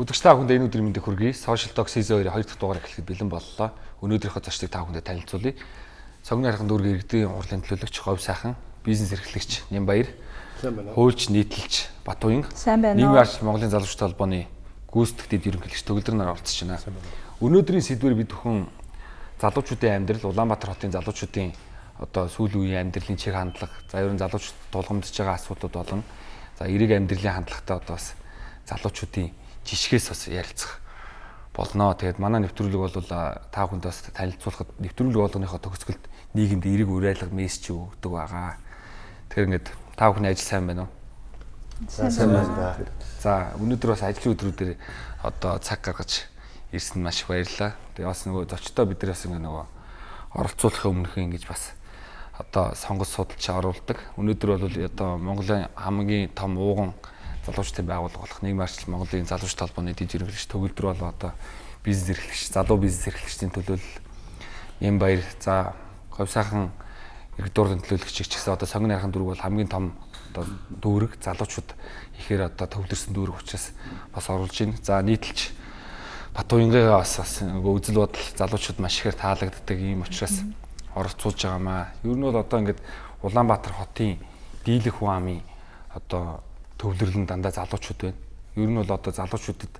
Өдөрч та бүхэнд энэ өдрийн мэндийг хүргэе. Social Talk Season 2-ийн 2 дахь дугаар эхлэхэд бэлэн боллоо. Өнөөдрийнхөө зочдыг та бүхэнд танилцуулъя. Цогны хархан дүүргийн иргэдийн урлын төлөөлөгч Говь сайхан, бизнес эрхлэгч Нямбаяр, хуульч нийтэлч Батуян, нийгмийн арч Монголын залуучууд холбооны гүйцэтгэгчд ерөнхийлөгч төгөлдөр нар оролцож байна. Өнөөдрийн сэдвээр бид бүхэн залуучуудын амьдрал, Улаанбаатар хотын залуучуудын одоо сүүлийн үеийн амьдралын чиг хандлага, за ерөн залуучууд тулгамдж байгаа асуудлууд болон за эрэг амьдралын хандлагатай одоо бас залуучуудын жишгээс бас ярилцах болно. Тэгээд манай нэвтрүүлэг бол та бүхэнд бас танилцуулахад нэвтрүүлэг болгоныхоо төгсгөлд нийгэмд эрэг уриалга мессеж өгдөг байгаа. Тэгэхээр ингээд та бүхний ажил сайн байна уу? Сайн байна. За өнөөдөр бас ажлын өдрүүдээр одоо цаг гаргаж ирсэн маш их баярлалаа. Тэгээ бас нөгөө зочдоо бид нар бас нөгөө оролцуулахын өмнөх ингэж бас одоо сонгол судалж оруулдаг. Өнөөдөр бол одоо Монголын хамгийн том ууган залуучдын байгууллага болох нийгмийн арчил Монголын залуучд холбооны дэд ерөнхийлөгч төгөлдөр бол одоо бизнес эрхлэгч, залуу бизнес эрхлэгчдийн төлөөлөл юм баяр. За говь сайхан иргэд дуурлын төлөөлөгч ч гэсэн одоо сонгоны архан дүүрэг бол хамгийн том одоо дүүрэг залуучууд ихээр одоо төвлөрсөн дүүрэг учраас бас оруулж байна. За нийтэлч Батуянгайгаа бас бас нөгөө үзэл бодол залуучууд маш ихээр таалагддаг юм учраас оролцуулж байгаамаа. Ер нь бол одоо ингээд Улаанбаатар хотын дийлэх хүн амын одоо төвлөрлөн дандаа залуучууд байна. Ер нь бол одоо залуучуудад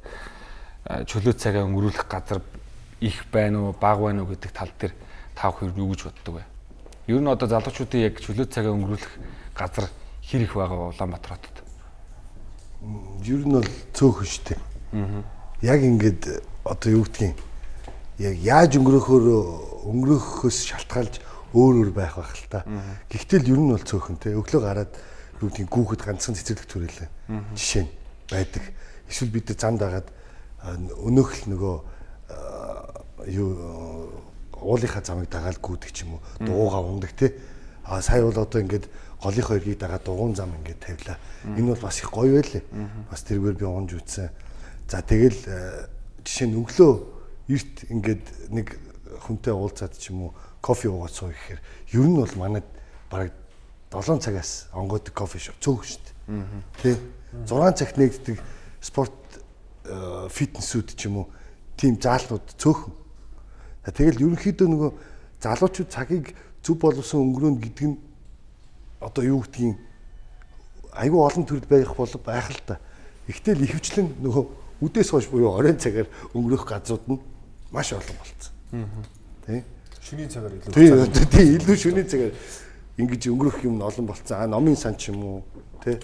чөлөө цагаа өнгөрүүлэх газар их байна уу, бага байна уу гэдэг тал дээр та бүхэн юу гэж боддог вэ? Ер нь одоо залуучуудын яг чөлөө цагаа өнгөрүүлэх газар хэр их байгаа Улаанбаатар хотод? Ер нь бол цөөхөн штэ. Аа. Яг ингээд одоо юу гэдгийг яг яаж өнгөрөхөөр өнгөрөхөөс шалтгаалж өөр өөр байх байх л та. Гэхдээ л ер нь бол цөөхөн те. Өглөө гараад юу гэдгийг гүүхэд ганцхан цэцэрлэг төрөлөө. Жишээ нь байдаг. Эсвэл бид замд агаад өнөөх л нөгөө юу уулынхаа замыг дагаад гүйдэг ч юм уу дуугаа ундаг те. А сая бол одоо ингээд голынхоо эргийг дагаад дугуун зам ингээд тавилаа. Энэ бол бас их гоё байлээ. Бас тэргээр би унж үтсэн. За тэгэл жишээ нь өглөө эрт ингээд нэг хүнтэй уулзаад ч юм уу кофе уугаад суух гэхээр ер нь бол манайд бараг 7 цагаас онгойдог кофе шоп цөөх шүү дээ. Тэ 6 цагт нэгддэг спорт фитнесүүд ч юм уу тийм заалнууд цөөхөн. Тэгэл ерөнхийдөө нөгөө залуучууд цагийг зөв боловсон өнгөрөөнд гэдэг нь одоо юу гэдгийг айгүй олон төрөл байх бол байх л та. Ихтэл ихэвчлэн нөгөө үдээс хойш буюу оройн цагаар өнгөрөх газрууд нь маш олон болцсон. Тэ? Шөнийн цагаар илүү. Тий, илүү шөнийн цагаар ингэж өнгөрөх юм олон болцсон. А номын сан ч юм уу тий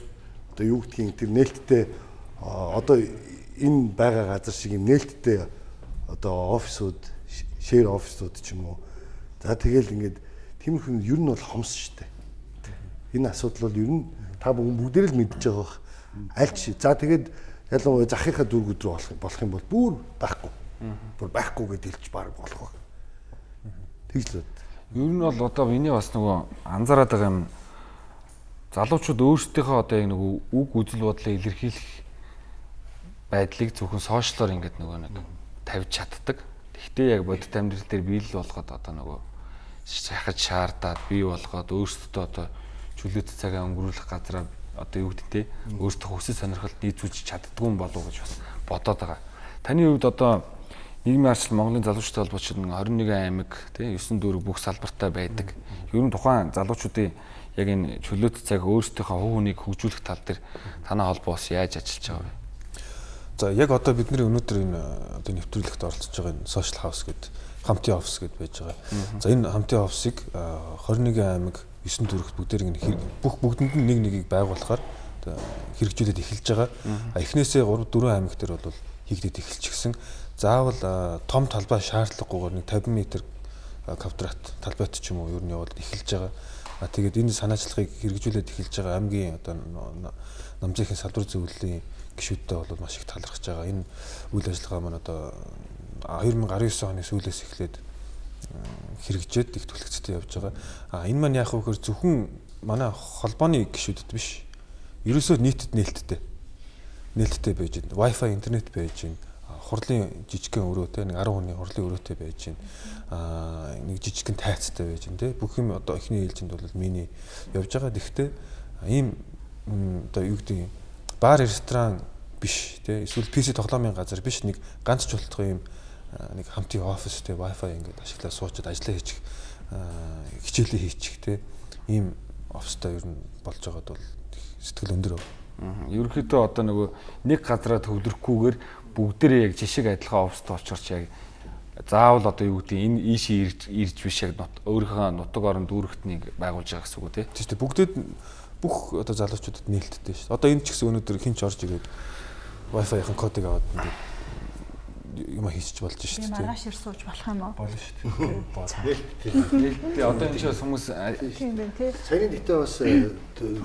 одоо юу гэдгийг тэр нээлттэй одоо энэ байгаа газар шиг юм нээлттэй одоо офисууд шэр офисууд ч юм уу. За тэгэл ингээд тиймэрхүү ер нь бол хомс штэ. Энэ асуудал бол ер нь та бүгдээр л мэдж байгаа бах. Альч за тэгээд ялангуяа захийнхаа рүү болох болох юм бол бүр байхгүй. Бүр байхгүй гэдээ хэлж баг болох баг. Тэгж л бод. Ер нь бол одоо миний бас нөгөө анзаараад байгаа юм залуучууд өөрсдийнхөө одоо яг нөгөө үг үзэл бодлоо илэрхийлэх байдлыг зөвхөн сошиалоор ингээд нөгөө нэг тавьж чаддаг. Гэхдээ яг бодит амьдрал дээр биелэл болгоод одоо нөгөө шахаж шаардаад бий болгоод өөрсдөө одоо чөлөөт цагаа өнгөрүүлэх газараа одоо юу гэдэг те өөртөө хүсэл сонирхолд нийцүүлж чаддгүй юм болов уу гэж бас бодоод байгаа. Таны хувьд одоо нийгмийн арчил Монголын залуучуудын холбооч 21 аймаг тий 9 дүүрэг бүх салбартай байдаг. Ер нь тухайн залуучуудын яг энэ чөлөөт цаг өөрсдийнхөө хувь хүнийг хөгжүүлэх тал дээр танай холбоос яаж ажиллаж байгаа вэ? За яг одоо бидний өнөөдөр энэ одоо нэвтрүүлэгт оролцож байгаа энэ social house гэдэг хамтын офис гэдээ байж байгаа. За энэ хамтын офисыг 21 аймаг 9 дүүрэгт бүгдээр ингэ бүх бүгдэнд нь нэг нэгийг байгуулахаар хэрэгжүүлээд эхэлж байгаа. Эхнээсээ 3 4 аймаг дээр бол хийгдээд эхэлчихсэн заавал том талбай шаардлагагүйгээр нэг 50 м квадрат талбайт ч юм уу ер нь яваад эхэлж байгаа. А тэгээд энэ санаачлагыг хэрэгжүүлээд эхэлж байгаа аймгийн одоо намжийнхын салбар зөвлөлийн гишүүдтэй бол маш их талархаж байгаа. Энэ үйл ажиллагаа маань одоо 2019 оны сүүлээс эхлээд хэрэгжээд их түлхэгцтэй явж байгаа. А энэ маань яг хөөр зөвхөн манай холбооны гишүүдэд биш. Ерөөсөө нийтэд нээлттэй. Нээлттэй байж байна. Wi-Fi интернет байж байна хурлын жижигхэн өрөө те нэг 10 хүний хурлын өрөөтэй байж гин аа нэг жижигхэн тайцтай байж гин те бүх юм одоо эхний ээлжинд бол миний явж байгаа. Гэхдээ ийм одоо юу гэдэг бар ресторан биш тий эсвэл PC тоглоомын газар биш нэг ганц чултгын юм а, нэг хамтын офис тий wifi ингээд ашиглаад суучаад ажиллаа хийчих хичээлээ хийчих тий ийм офстой ер нь болж байгаад бол сэтгэл өндөр. Мгм. Ерөнхийдөө одоо нөгөө нэг газараа төвлөрөхгүйгээр бүгдээрээ яг жишг адилхан офст очирч яг заавал одоо юу гэдэг энэ ийшээ ирж ирж биш яг өөрийнхөө нутаг оронд дүүрэгтнийг байгуулж байгаа гэсэн үг. Тийм шүү дээ бүгдээд бүх одоо залуучуудад нээлттэй шүү. Одоо энэ ч гэсэн өнөөдөр хинч орж ирээд Wi-Fi-ийн кодыг аваад ингээд юм хийчих болж шүү дээ. маргааш ир сууж болох юм уу? Болно шүү дээ. Тэгээ одоо энэ ч бас хүмүүс а, Тийм байх тий. Саяны дэхтэй бас э, т-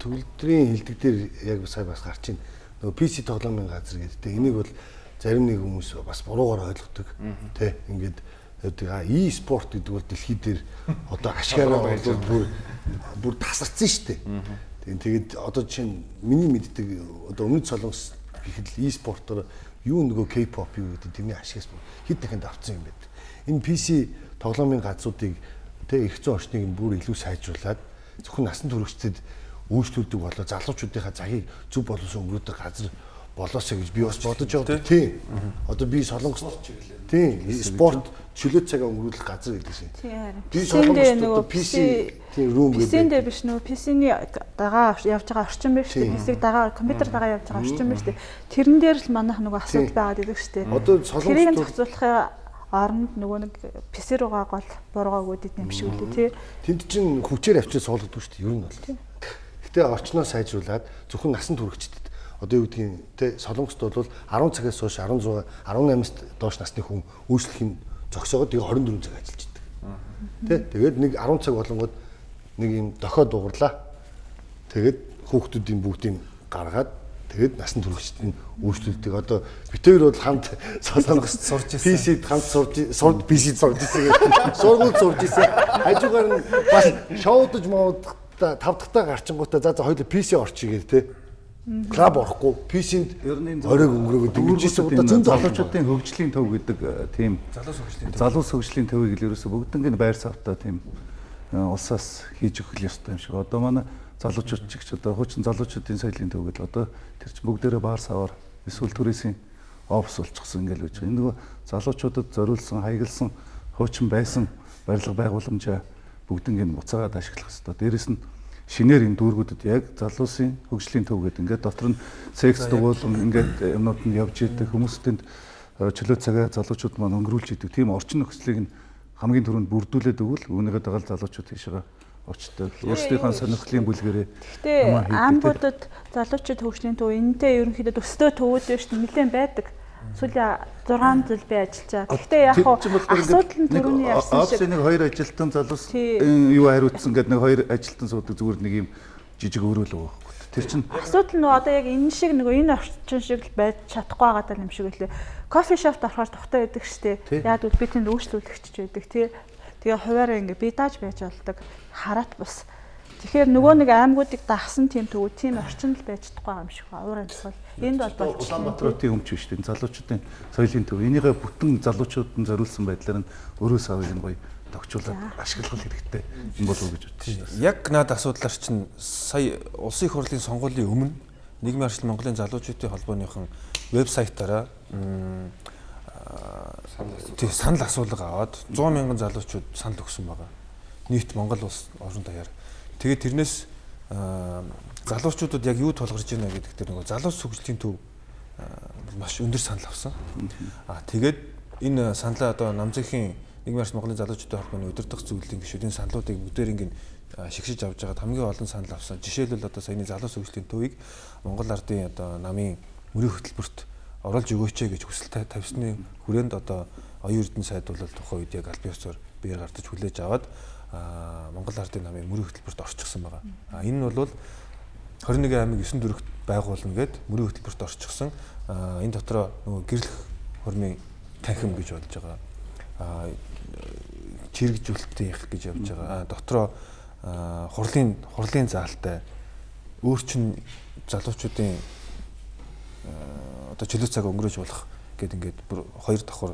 төгөлдрийн хилдэг дээр яг сая бас гарч ийн. Нөгөө PC тоглоомын газар гэдэг. Энийг бол зарим нэг хүмүүс бас буруугаар ойлгодог. Тэ ингээд гэдэг а e-спорт гэдэг бол дэлхий дээр одоо ашгаараа бол бүр бүр тасарсан шүү дээ. Тэгээд одоо жишээ нь миний мэддэг одоо өмнөд солонгос гэхэд e-спортоор юу нөгөө K-pop юу гэдэг тэрний ашигаас бүр хэд дахинд авцсан юм бэ. Энэ PC тоглоомын газруудыг тэ их зүүн орчныг бүр илүү сайжруулад зөвхөн насан туршидад үйлчлүүлдэг болоо залуучуудынхаа цагийг зөв боловсон өнгөрөөдөг газар болоосоо гэж би бас бодож байгаа. Тийм. Одоо би солонгос тийм спорт чөлөө цагаа өнгөрүүлэх газар гэдэг шиг. Тийм. Би солонгост нөгөө одоо PC тийм room гэдэг. биш нөгөө PC-ний дагаа явж байгаа орчин дээ. Тийм. PC-г дагаа компьютер дагаа явж байгаа орчин шүү дээ. Тэрэн дээр л манайх нөгөө асуудал Тийм. байгаад идэг шүү дээ. Одоо Тэрийг солонгос зохицуулахын оронд нөгөө нэг PC руугаа гол буруугаагуудад юм шиг үлээ тий. тэнд чинь хүчээр авчиж суулгадаг шүү дээ. Ер нь бол. Гэтэ орчноо сайжруулад зөвхөн насан туршидад одоо юу гэдгийг те солонгост бол 10 цагаас хойш 16 18-ст доош насны хүн үйлчлэх нь зогсоогоод тэгээ 24 цаг ажиллаж идэг. Тэ тэгээд нэг 10 цаг болонгод нэг юм дохиод дугарлаа. Тэгээд хүүхдүүдийн бүгдийг гаргаад тэгээд насан туршид нь үйлчлүүлдэг. Одоо битээр бол хамт солонгост сурж ирсэн. PC-д хамт сурж сурд PC-д сурж ирсэн. Сургууль сурж ирсэн. Хажуугаар нь бас шоудаж мод тав дахтаа гарчингуудаа за за хоёул PC орчихъя те. Клаб орохгүй PC-нд нь оройг өнгөрөөгөө дэмжижсэн удаа зөнд залуучуудын хөгжлийн төв гэдэг э, тийм Залуус хөгжлийн залуус хөгжлийн төвийг л ерөөсө бүгднийг байр савтаа тийм э, улсаас хийж өгөх ёстой юм шиг. Одоо манай залуучууд ч их ч одоо хуучин залуучуудын соёлын төв гэдэг одоо тэр чинь бүгдээрээ баар саваар эсвэл түрээсийн офс болчихсон ингээл гэж. Энэ нөгөө залуучуудад зориулсан, хаягдсан хуучин байсан барилга байгууламжаа бүгднийг буцаагаад ашиглах хэрэгтэй. Дээрэс нь шинээр энэ дүүргүүдэд яг залуусын хөгжлийн төв гэдэг ингээд дотор нь секс дугуйлан ингээд юмнууд нь явж идэг хүмүүстэнд э, чөлөө цагаа залуучууд маань өнгөрүүлж идэг тийм орчин нөхцөлийг нь хамгийн түрүүнд бүрдүүлээд өгвөл үүнийгээ дагаад залуучууд тийшээ очдог. Өөрсдийнхөө сонирхлын бүлгэрээ Гэтэ амбуудад залуучууд хөгжлийн төв энэтэй ерөнхийдөө төстэй төвүүд биш. Нилээн байдаг. Сүүлийн 6 жил би ажиллаж байгаа. Гэхдээ яг хуу асуудал нь түрүүний ярьсан офис шиг нэг хоёр ажилтан залуус юу хариуцсан гэдэг нэг хоёр ажилтан суудаг зүгээр нэг юм жижиг өрөөл байхгүй. Тэр чинь Асуудал нь одоо яг энэ шиг нөгөө энэ орчин шиг л байж чадахгүй байгаа юм шиг үлээ. Кофе шопт орохоор тухтай байдаг штэ. Яг бол би тэнд үйлчлүүлэгч байдаг тий. Тэгээ хуваараа ингээ би дааж байж болдог. Хараат бус. Тэгэхээр нөгөө нэг аймагуудыг дагсан тийм төвөө тийм орчин л байж чадахгүй юм шиг байна. Уурын тохиол. Энд бол болж Улаанбаатарын өмч биш тийм залуучуудын соёлын төв. Энийгээ бүтэн залуучуудад зориулсан байдлаар нь өрөө савыг нь гоё тогтчуулаад ашиглах хэрэгтэй юм болов уу гэж бодчих шээ. Яг над асуудлаар чинь сая улсын их хурлын сонгуулийн өмнө нийгмийн арчил Монголын залуучуудын холбооныхон вебсайтаараа тий санал асуулга аваад 100 мянган залуучууд санал өгсөн байгаа. Нийт Монгол улс орон даяар. Тэгээд тэрнээс залуучуудад яг юу тулгарч байна гэдэг дээр нөгөө залуус хөгжлийн төв маш өндөр санал авсан. Аа тэгээд энэ саналаа одоо намзынхийн нийгмийн арчил Монголын залуучуудын холбооны өдөртөх зөвлөлийн гишүүдийн саналуудыг бүгдээр ингээд аа, шигшиж авч байгаад хамгийн олон санал авсан. Жишээлбэл одоо саяны залуус хөгжлийн төвийг Монгол ардын одоо намын мөрийн хөтөлбөрт оруулж өгөөч гэж хүсэл та- тавьсны хүрээнд одоо оюун эрдэнэ сайд бол тухайн үед яг аль биесээр биеэр гардаж хүлээж аваад аа, Монгол ардын намын мөрийн хөтөлбөрт орчихсон байгаа. Энэ нь бол 21 аймаг 9 дөрөвт байгуулна гэд мөрийн хөтөлбөрт орчихсон. Энэ дотроо нөгөө гэрлэх хормын танхим гэж болж байгаа. Аа, чирэгжүүлэлтийн их гэж явж байгаа. Аа, дотроо хурлын хурлын заалтай өөрчн залуучуудын одоо чөлөө цаг өнгөрөөж болох гэд ингээд бүр хоёр давхар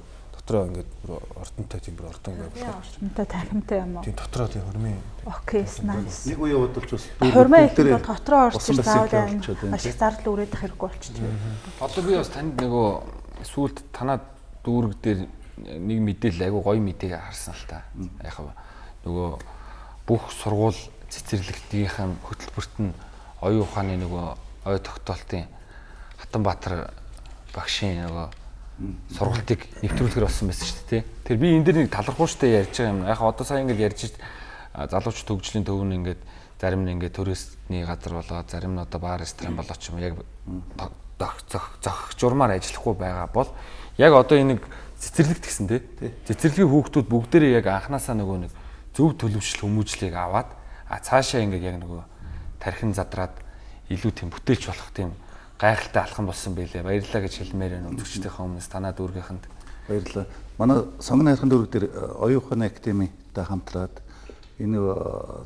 дотроо ингээд бүр ордонтой тийм бүр ордон ингээд Яа орчмонтой тахимтай юм уу? тийм дотроо тийм хөрмийн Окей, nice. Нэг үе удалж бас Хурмаа их бол дотроо орж усан ир барьсан заавал маш их зардал үрээд ах хэрэггүй болчихчих. Одоо би бас танд нөгөө сүүлд танаа дүүрэг дээр нэг мэдээлэл айгу гоё мэдээг харсан л та. Яг хав нөгөө бүх сургууль цэцэрлэгтийн хөтөлбөрт нь оюун ухааны нөгөө ой тогтоолтын Хатанбаатар багшийн нөгөө сургалтыг нэвтрүүлэхэр болсон байсан шүү дээ. тий. Тэр би энэ дээр нэг талархууштай ярьж байгаа юм. Яг одоо сайн ингээд ярьж залууч төгжлийн төв нь ингээд зарим нь ингээд туристний газар болоод зарим нь одоо баар ресторан болоод ч юм яг зөх зөх журмаар ажиллахгүй байгаа бол яг одоо энэ нэг цэцэрлэгт гисэн тий. Цэцэрлэгийн хүүхдүүд бүгдээрээ яг анханасаа нөгөө нэг зөв төлөвшил хүмүүжлийг аваад а цаашаа ингээд яг нөгөө тархин задраад илүү тийм бүтээлч болох тийм гайхалтай алхам болсон байлээ. Баярлалаа гэж хэлмээр байна үзэгчдийнхээ өмнөөс танаа дүүргийнхэнд. Баярлалаа. Манай сонгоны хайрхан дүүрэг дээр э, оюун ухааны академитай хамтраад энэ э,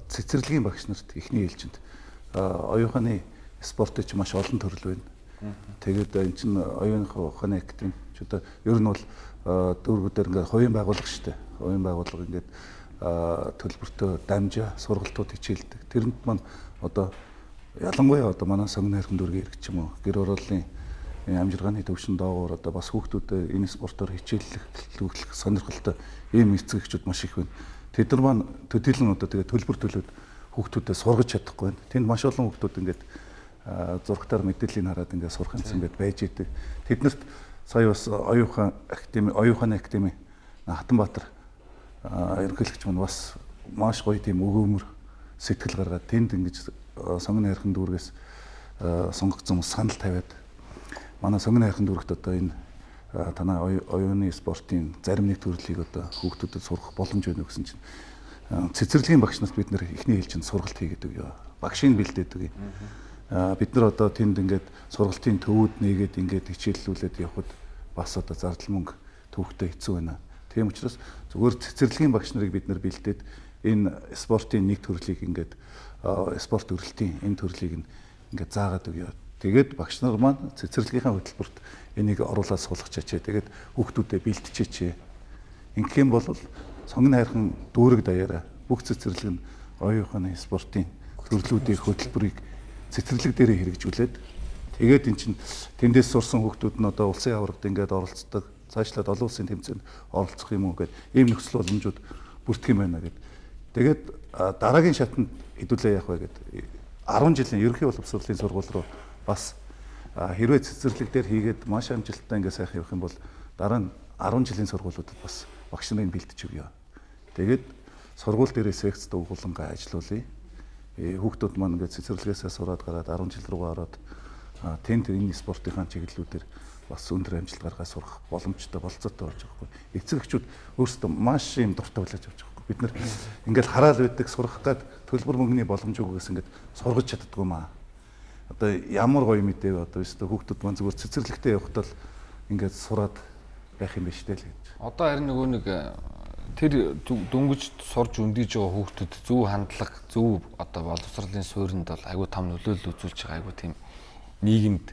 цэцэрлэгийн багш нарт эхний ээлжинд э, оюун ухааны спортыг ч маш олон төрөл байна. Тэгээд энэ чинь оюун ухааны академи ч одоо ер нь бол дүүргүүдээр ингээд хувийн байгууллага шүү дээ. Хувийн байгууллага ингээд төлбөртөө дамжаа сургалтууд хичээлдэг. Тэрэнд маань одоо ялангуяа одоо манай сонгоны хайрхан дүүргийн ирэх ч юм уу гэр орооллын энэ амжиргааны төвшин доогуур одоо бас хүүхдүүдэд энэ спортоор хичээллэх төвлөх сонирхолтой ийм эцэгчүүд маш их байна. Тэд нар маань төдийлөн одоо тэгээ төлбөр төлөөд хүүхдүүдэд сургаж чадахгүй байна. Тэнд маш олон хүүхдүүд ингээд аа, зургатаар мэдээллийг хараад ингээд сурах юмсан ингээд байж идэг. Тэднэрт сая бас оюухан академи, оюуханы академи Хатанбаатар аа, ерөнхийлөгч маань бас маш гоё тийм өгөөмөр сэтгэл гаргаад тэнд ингэж сонгоны хайрхан дүүргээс аа, сонгогдсон санал тавиад манай сонгоны хайрхан дүүрэгт одоо энэ а, танай оюу- оюуны спортын зарим нэг төрлийг одоо хүүхдүүдэд сурах боломж байна гэсэн чинь цэцэрлэгийн багш нарт бид нэр эхний ээлжинд сургалт хийгээд өгөө. Багшийг бэлдээд өгье. Бид нар одоо тэнд ингээд сургалтын төвүүд нээгээд ингээд хичээллүүлээд явхад бас одоо зардал мөнгө төвхтэй хэцүү байна. Тийм учраас зүгээр цэцэрлэгийн багш нарыг бид нар бэлдээд энэ спортын нэг төрлийг ингээд спорт өрөлтийн энэ төрлийг нь ингээд заагаад өгье. Тэгээд багш нар маань цэцэрлэгийнхаа хөтөлбөрт энийг оруулаад суулгачаач. Тэгээд хүүхдүүдэд бэлтчээч. Ингэх юм бол сонгоны хайрхан дүүрэг даяараа бүх цэцэрлэг нь оюуханы спортын төрлүүдийн хөтөлбөрийг цэцэрлэг дээрээ хэрэгжүүлээд тэгээд эн чинь тэндээс сурсан хүүхдүүд нь одоо улсын аврагт ингээд оролцдог. Цаашлаад олон улсын тэмцээнд оролцох юм уу гэдэг ийм нөхцөл боломжууд бүрдэх юм байна гэдэг. Тэгээд дараагийн шатанд хэдүүлээ явах вэ гэдэг 10 жилийн ерөнхий боловсролын сургууль руу бас хэрвээ цэцэрлэг дээр хийгээд маш амжилттай ингээд сайхан явах юм бол дараа нь 10 жилийн сургуулиудад бас багш нарын бэлтэж өгье. Тэгээд сургууль дээрээ секц дугуулангаа ажилуулъя. Э, Хүүхдүүд маань ингээд цэцэрлэгээсээ сураад гараад 10 жил руугаа ороод тэнд энэ спортынхаа чиглэлүүдээр бас өндөр амжилт гаргаад сурах боломжтой болцоотой болж байгаа хгүй. Эцэг эхчүүд өөрсдөө маш юм дуртай болоод явж байгаа. Бид нар ингээд хараал байдаг сурах гад төлбөр мөнгөний боломж өгөөс ингээд сургаж чаддгүй маа. Одоо ямар гоё мэдээ одоо өстө хүүхдүүд маань зүгээр цэцэрлэгтээ явахдаа л ингээд сураад байх юм биш үү л гэж. Одоо харин нөгөө нэг э, тэр дөнгөж сурж өндийж байгаа хүүхдүүд зөв хандлага, зөв одоо боловсролын суурьнд бол айгүй том нөлөөлөл үзүүлж байгаа айгүй тийм нийгэмд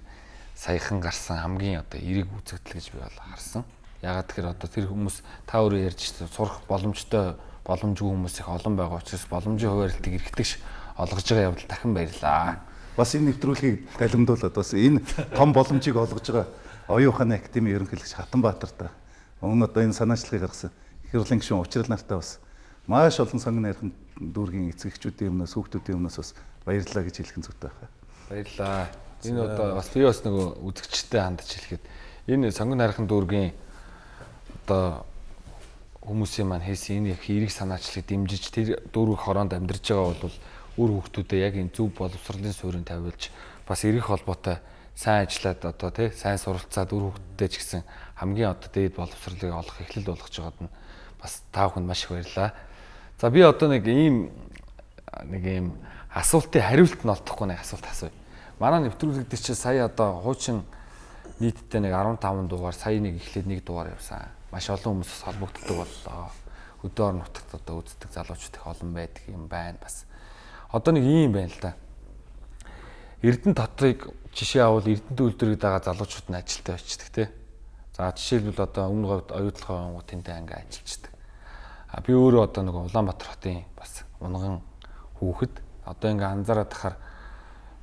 саяхан гарсан хамгийн одоо эерэг үзэгдэл гэж би бол харсан. Ягаад тэгэхээр одоо тэр хүмүүс та өөрөө ярьж сурах боломжтой боломжгүй хүмүүс их олон байгаа учраас боломжийн хуваарлтыг эргэтгэж олгож байгаа явдал дахин баярлаа. Бас энэ нэвтрүүлгийг далимдуулаад бас энэ том боломжийг олгож байгаа оюун ухааны академи ерөнхийлөгч Хатанбаатартай өмнө одоо энэ санаачлагыг гаргасан Хэрлэн гишүүн учрал нартай бас маш олон сонгон найрхан дүүргийн эцэгчүүдийн өмнөөс хүүхдүүдийн өмнөөс бас баярлалаа гэж хэлэх нь зүйтэй байна. Баярлаа. Энэ одоо бас би бас нөгөө үзэгчтэй хандж хэлэхэд энэ сонгон хайрхан дүүргийн одоо хүмүүсийн маань хийсэн энэ их эерэг санаачлагыг дэмжиж тэр дүүрэг хороонд амьдарч байгаа бол үр хүүхдүүдэд яг энэ зөв боловсролын суурийг тавиулж бас эрэх холбоотой сайн ажиллаад одоо тий сайн суралцаад үр хүүхдүүдэд ч гэсэн хамгийн одоо дээд боловсролыг олох эхлэл болгож байгаад нь бас та бүхэнд маш их баярлаа. За би одоо нэг ийм нэг ийм асуултын хариулт нь олдохгүй нэг асуулт асууя. Манай нэвтрүүлэг дээр чи сая одоо хуучин нийтдээ нэг 15 дугаар сая нэг эхлээд нэг дугаар явсан. Маш олон хүмүүс холбогддог боллоо. Өдөө орон нутагт одоо үздэг залуучууд их олон байдаг юм байна бас. Одоо нэг юм байна л да. Эрдэнэ дотрыг жишээ авал Эрдэнэ үйлдвэрийг дагаа залуучууд нь ажилтаа очдөг те. За жишээлбэл одоо өмнө говьд оюутлахын онгууд тэндээ анги ажиллаждаг. А би өөрөө одоо нэг Улаанбаатар хотын бас унган хүүхэд одоо ингээ анзаараад тахаар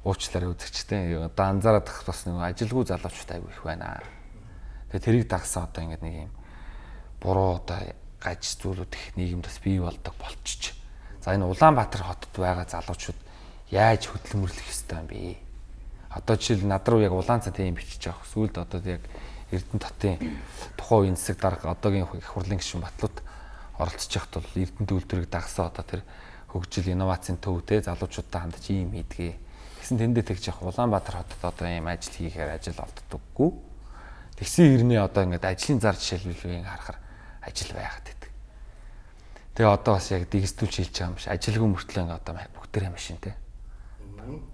уучлаарай үзэгчтэй. Одоо анзаараад тах бас нэг ажилгүй залуучууд айгүй их байна. Тэгээ тэрийг дагсан одоо ингээ нэг юм буруу одоо гаж зүйлүүд их нийгэмд бас бий болдог болчих. За энэ Улаанбаатар хотод байгаа залуучууд яаж хөдөлмөрлөх ёстой юм бэ? Одоо жишээл над руу яг улаан цан тийм бичиж авах. Сүүлд одоо яг Эрдэнэ татын тухайн үеийн засаг дарга одоогийн их хурлын гишүүн Батлууд оролцож явахд бол Эрдэнэ төвлөрийг дагсан одоо тэр хөгжил инновацийн төвтэй залуучуудтай хандж ийм хийдгээ. Тэгсэн тэндээ тэгж явах Улаанбаатар хотод одоо ийм ажил хийхээр ажил олддоггүй. Тэгсэн хэрнээ одоо ингээд ажлын зар жишээлбэл харахаар ажил байгаад байдаг. Тэгээ одоо бас яг дигиталж хийж байгаа юм биш. Ажилгүй мөртлөө ингээд одоо бүгдээрээ машинтэй.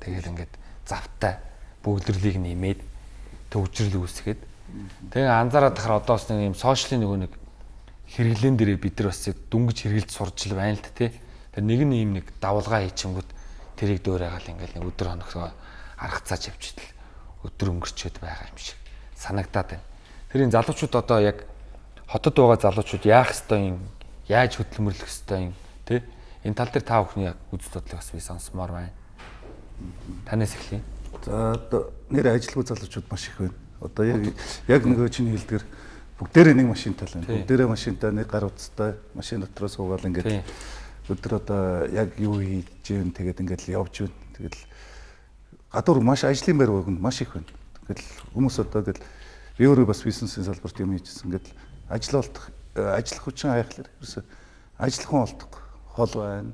Тэгэл ингээд завтай бүгдлэрлийг нэмээд төвжрэл үүсгээд тэгээ анзаараад тахаар одоо бас нэг юм сошиалын нөгөө нэг хэрэглэн дээрээ бид нар бас дүнгиж хэрэгэлж сурч л байна л та тий. Тэр нэг нь юм нэг давлгаа хийчингүүд тэрийг дөөрөөгаал ингээл нэг өдөр хоногсоо аргацаач явчихдал өдөр өнгөрчөөд байгаа юм шиг санагдаад байна. Тэрийн залуучууд одоо яг хотод байгаа залуучууд яах ёстой юм яаж хөдөлмөрлөх ёстой юм тий энэ тал дээр та бүхний яг үз бодлыг бас би сонсомоор байна. Танаас эхлэе. За одоо нэр ажилгүй залуучууд маш их байна. Одоо яг яг нөгөө чиний хэлдгэр бүгдээрээ нэг машинтай л байна. Бүгдээрээ машинтай нэг гар утастай машин дотроо суугаад ингээд өдөр одоо яг юу хийж гэн тэгээд ингээд явж байна. Тэгэл гадуур маш ажлын байр өгөн маш их байна. Тэгэл хүмүүс одоо тэгэл би өөрөө бас бизнесийн салбарт юм хийжсэн. Ингээд ажил олдох ажиллах хүчин хайхлаар ерөөсө ажиллах хүн олдохгүй. Хол байна,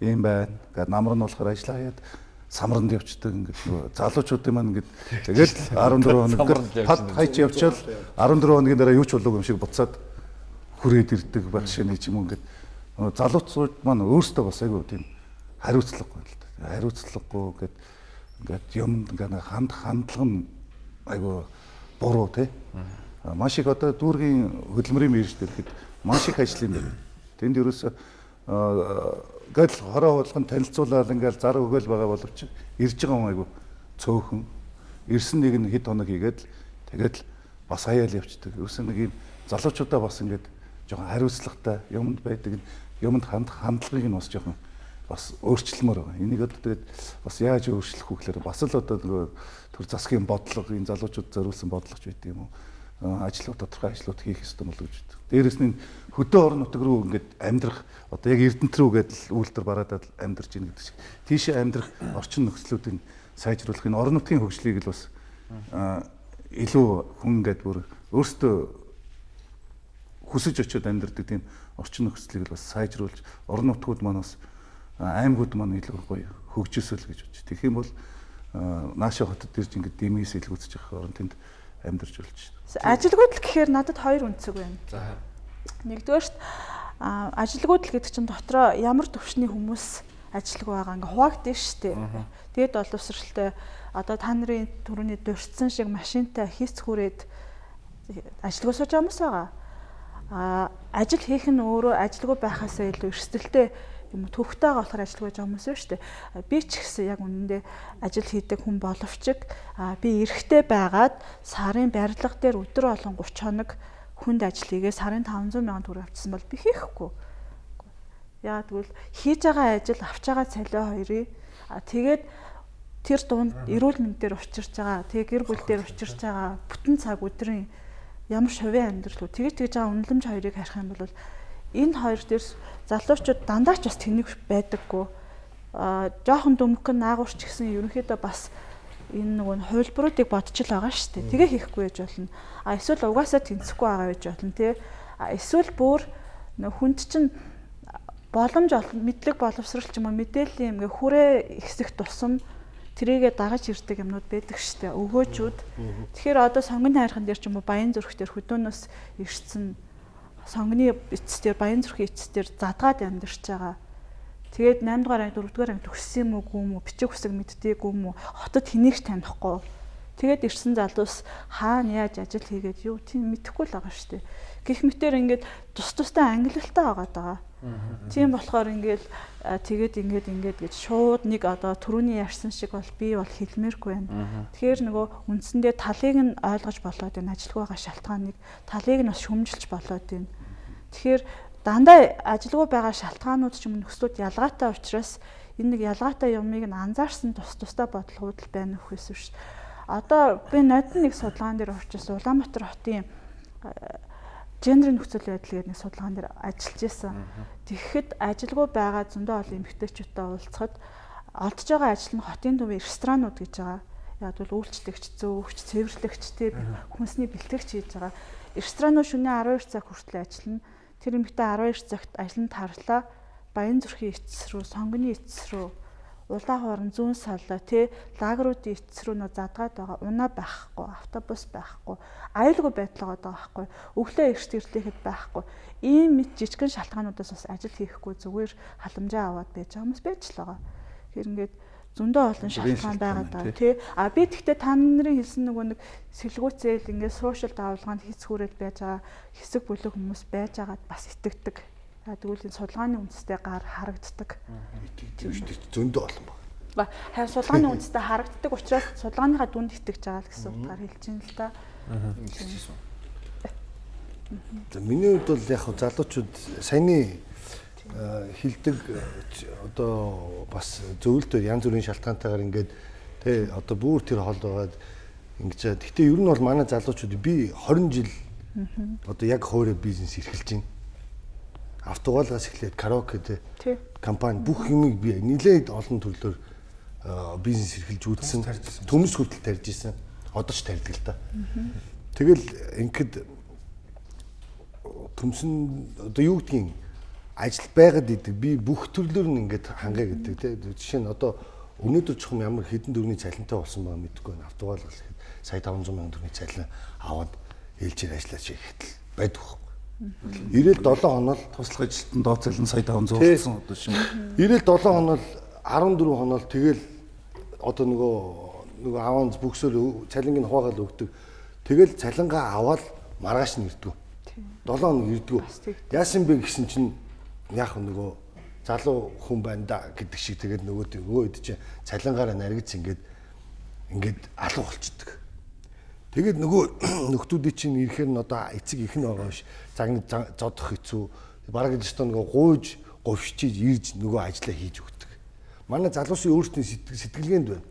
юм байна. Ингээд намар нь болохоор ажиллаа хаяад самранд явцдаг ингээд залуучуудын маань ингээд тэгэл 14 хоног пад хайч явчаал 14 хоногийн дараа юу ч болоогүй юм шиг буцаад хүрээд ирдэг байх шинэ ч юм ингээд залуучууд маань өөрсдөө бас айгүй тийм хариуцлагагүй л да. Хариуцлагагүй ингээд ингээд юм ингээд ханд хандлага нь айгүй буруу тий. Маш их одоо дүүргийн хөдөлмөрийн мэрэгч гэхэд маш их ажил юм байна. Тэнд ерөөсөө гэл хороо болгон танилцуулаад ингээл зар өгөөл байгаа боловч ирж байгаа хүн айгу цөөхөн ирсэн нэг нь хэд хоног хийгээд тэгээд бас хаяал явцдаг. Ерөөсөн нэг юм залуучуудаа бас ингээд жоохон хариуцлагатай юмд байдаг юмд ханд хандлагыг нь бас жоохон бас өөрчлөлмөр байгаа. Энийг одоо тэгээд бас яаж өөрчлөх вэ гэхээр бас л одоо нөгөө төр засгийн бодлого энэ залуучууд зориулсан бодлогоч байдаг юм уу? Ажлууд тодорхой ажлууд хийх ёстой болов гэж байна. Дээрэс нь хөдөө орон нутаг руу ингээд амьдрах одоо яг Эрдэнэт рүү гэдэл үйлдэл бараадад амьдарч ийн гэдэг шиг. Тийшээ амьдрах орчин нөхцлүүдийг сайжруулах энэ орон нутгийн хөгжлийг л бас илүү хүн ингээд бүр өөртөө хүсэж очиод амьдардаг тийм орчин нөхцөлийг л бас сайжруулж орон нутгууд маань бас аймагуд маань илүү гоё хөгжөөсөл гэж бодчих. Тэгэх юм бол нааша хотод ирж ингээд дэмээс илгүүцэж явах орон тэнд амьдарч болж байна. Ажилгүйдэл гэхээр надад хоёр үнцэг байна. За. Нэгдүгээрт ажилгүйдэл гэдэг чинь дотроо ямар төвшний хүмүүс ажилг байгаа ингээ хуваагдсан шүү дээ. Тэгээд боловсралтай одоо та нарын төрөний дурдсан шиг машинтай хийц хүрээд ажилгүй сууж байгаа хүмүүс байгаа. А ажил хийх нь өөрөө ажилгүй байхаасаа илүү эрсдэлтэй юм төвхтэйгээ болохоор ажиллаж байгаа хүмүүс шүү дээ. Би ч гэсэн яг үнэндээ ажил хийдэг хүн боловч би эрэгтэй байгаад сарын барилга дээр өдөр болон 30 хоног хүнд ажил хийгээ сарын 500 сая төгрөг авчихсан бол би хийхгүй. Яагаад гэвэл хийж байгаа ажил авч байгаа цалиа хоёрыг тэгээд тэр дунд эрүүл мэндээр учирч байгаа, тэг гэр бүл дээр учирч байгаа бүтэн цаг өдрийн ямар шовын амьдрал үү тэгж тэгж байгаа үнэлэмж хоёрыг харах юм бол энэ хоёр дээр залуучууд дандаа ч бас тэнэг байдаггүй. Аа жоохон дүмгэн наагуурч гэсэн ерөнхийдөө бас энэ нөгөө хувилбаруудыг бодож л байгаа шүү дээ. Тэгээ хийхгүй байж болно. А эсвэл угаасаа тэнцэхгүй байгаа байж болно тий. А эсвэл бүр хүнд чинь боломж мэдлэг боловсрал ч юм уу мэдээллийн ингээ хүрээ ихсэх тусам тэрийгэ дагаж ирдэг юмнууд байдаг штэ өгөөжүүд. Тэгэхээр одоо сонгон хайрхан дээр ч юм уу баян зүрх дээр хөдөөнөөс ирсэн сонгоны эцэстэр Баян зүрхийн эцэстэр задгаад амьдарч байгаа. Тэгээд 8 дугаар анги 4 дугаар анги төгссөн юм уу гүм үү бичиг үсэг мэддэггүй юм уу хотод хэнийг танихгүй. Тэгээд ирсэн залуус хаана яаж ажил хийгээд юу тийм мэдэхгүй л байгаа шүү дээ. Гэх мэтэр ингээд тус тустай ангилалтай байгаа даа. Тийм болохоор ингээл тэгээд ингээд ингээд гэж шууд нэг одоо түрүүний ярьсан шиг бол би бол хэлмээргүй байна. Тэгэхээр нөгөө үндсэндээ талыг нь ойлгож болоод энэ ажилгүй байгаа шалтгааныг талыг нь бас шүмжилж болоод байна. Тэгэхээр дандаа ажилгүй байгаа шалтгаанууд ч юм нөхцлүүд ялгаатай учраас энэ нэг ялгаатай юмыг нь анзаарсан тус тустай бодлогууд л байна үхээс биш. Одоо би нодны нэг судалгаан дээр орчихсон Улаанбаатар хотын гендерийн нөхцөл байдал гэдэг нэг судалгаан дээр ажиллаж исэн. Тэгэхэд ажилгүй байгаа зөндөө олон эмэгтэйчүүдтэй уулзахад олдж байгаа ажил нь хотын төвийн ресторанууд гэж байгаа. Яг бол үйлчлэгч, зөөгч, цэвэрлэгч, тэр хүнсний бэлтгэгч хийж байгаа. Ресторанууд шөнийн 12 цаг хүртэл ажиллана. Тэр эмэгтэй 12 цагт ажилд тарлаа. Баян зүрхийн эцэс рүү, сонгоны эцэс рүү улаан хууран зүүн саллаа тий лагеруудын эцэс рүү нөө задгаад байгаа унаа байхгүй автобус байхгүй аюулгүй байдал байгаа байхгүй өглөө эрт ирлэхэд байхгүй. Ийм мэд жижигэн шалтгаануудаас бас ажил хийхгүй зүгээр халамжаа аваад байж байгаа хүмүүс байж л байгаа. Хэр ингээд зөндөө олон шалтгаан байгаад байгаа тий. А би тэгтээ та нарын хэлсэн нөгөө нэг сэлгүүцэл ингээд сошиал давалгаанд хийцгүүрэл байж байгаа хэсэг бүлэг хүмүүс байж байгаад бас итгэдэг Тэгвэл энэ судалгааны үндэстэй гар харагддаг. Зөндөө олон баг. Ба харин судалгааны үндэстэй харагддаг учраас судалгааныхаа дүнд итгэж байгаа л гэсэн утгаар хэлж байна л да. За миний хувьд бол яг залуучууд саяны хилдэг одоо бас зөвлөлтөөр янз бүрийн шалтгаантайгаар ингээд тэ одоо бүр тэр хол байгаад ингэж. Гэхдээ ер нь бол манай залуучууд би 20 жил одоо яг хоороо бизнес эрхэлж байна автоголоос эхлээд караоке тэ компани бүх юмыг би нэлээд олон төрлөөр бизнес эрхэлж үзсэн. Төмс хүртэл тарьж исэн. Одоо ч тарьдаг л да. Тэгэл ингээд төмсөн одоо юу гэдгийг ажил байгаад идэг. Би бүх төрлөөр нь ингээд хангая гэдэг тэ. Жишээ нь одоо өнөөдөр чухам ямар хэдэн дөрвний цалинтай болсон байгаа мэдэхгүй байна. Автоголоос ихэд сая 500 сая төгрөгийн цалин аваад ээлжээр ажиллаж ихэд байдаг 97 хоног туслах ажилтан доод цалин сая 500 болсон одоо шин. 97 хоног 14 хоног тэгэл одоо нөгөө нөгөө аванс бүксөөр цалинг нь хувагаал өгдөг. Тэгэл цалингаа аваад маргааш нь ирдэг. 7 хоног ирдэг. Яасан бэ гэсэн чинь яг нөгөө залуу хүн байна да гэдэг шиг тэгээд нөгөө нөгөө хэд чинь цалингаараа наригдс ингээд ингээд алга болчдөг. Тэгээд нөгөө нөхдүүдийн чинь ирэхээр нь одоо эцэг их нь байгаа ш. Загны зодох хэцүү. Бараг л өстөө нөгөө гуйж, говьчиж, ирж нөгөө ажиллаа хийж өгдөг. Манай залуусын өөрсдийн сэтгэлгээнд байна.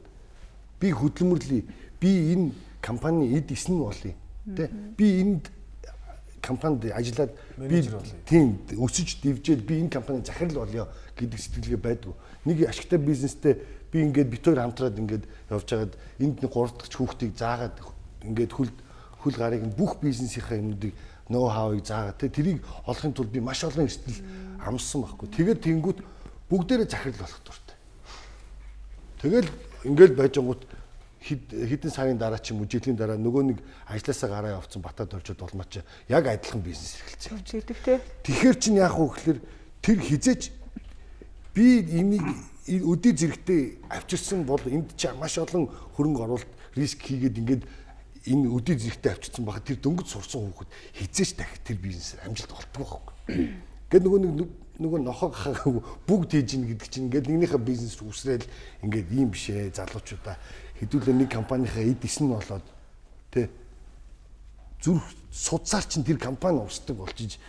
Би хөдөлмөрлөе. Би энэ компани эд эсн болъё. Тэ? Би энд компанид ажиллаад би тийм өсөж дивжээд би энэ компани захирал болъё гэдэг сэтгэлгээ байдгүй. Нэг ашигтай бизнестэй би ингээд бит хоёр хамтраад ингээд явж байгаад энд нэг гурав дахь хүүхдийг заагаад ингээд хөл хөл гарыг нь бүх бизнесийнхаа юмнуудыг ноу хавыг заагаад те тэрийг олохын тулд би маш олон эрсдэл амссан байхгүй. Тэгээд тэнгүүт бүгдээрээ захирал болох дуртай. Тэгэл ингээл байжангууд хэдэн сарын дараа ч юм уу жилийн дараа нөгөө нэг ажилласаа гараа явцсан батад оржод улмаач яг адилхан бизнес эрхэлцээ. Явж идэг те. Тэгэхээр чинь яах вэ гэхээр тэр хизээч би энийг өдий зэрэгтэй авчирсан бол энд чи маш олон хөрөнгө оруулалт риск хийгээд ингээд энэ өдий зэрэгтэй авчирсан баха тэр дөнгөж сурсан хүүхэд хизээч дахиж тэр бизнесээр амжилт олддог байхгүй. Гэт нөгөө нэг нөгөө нохоо бүгд хийж ийн гэдэг чинь ингээд нэгнийхээ бизнес үсрээл ингээд ийм бишээ залуучуудаа хэдүүлээ нэг компанийнхаа эд эс нь болоод тэ зүрх судсаар чинь тэр компани усдаг болчиж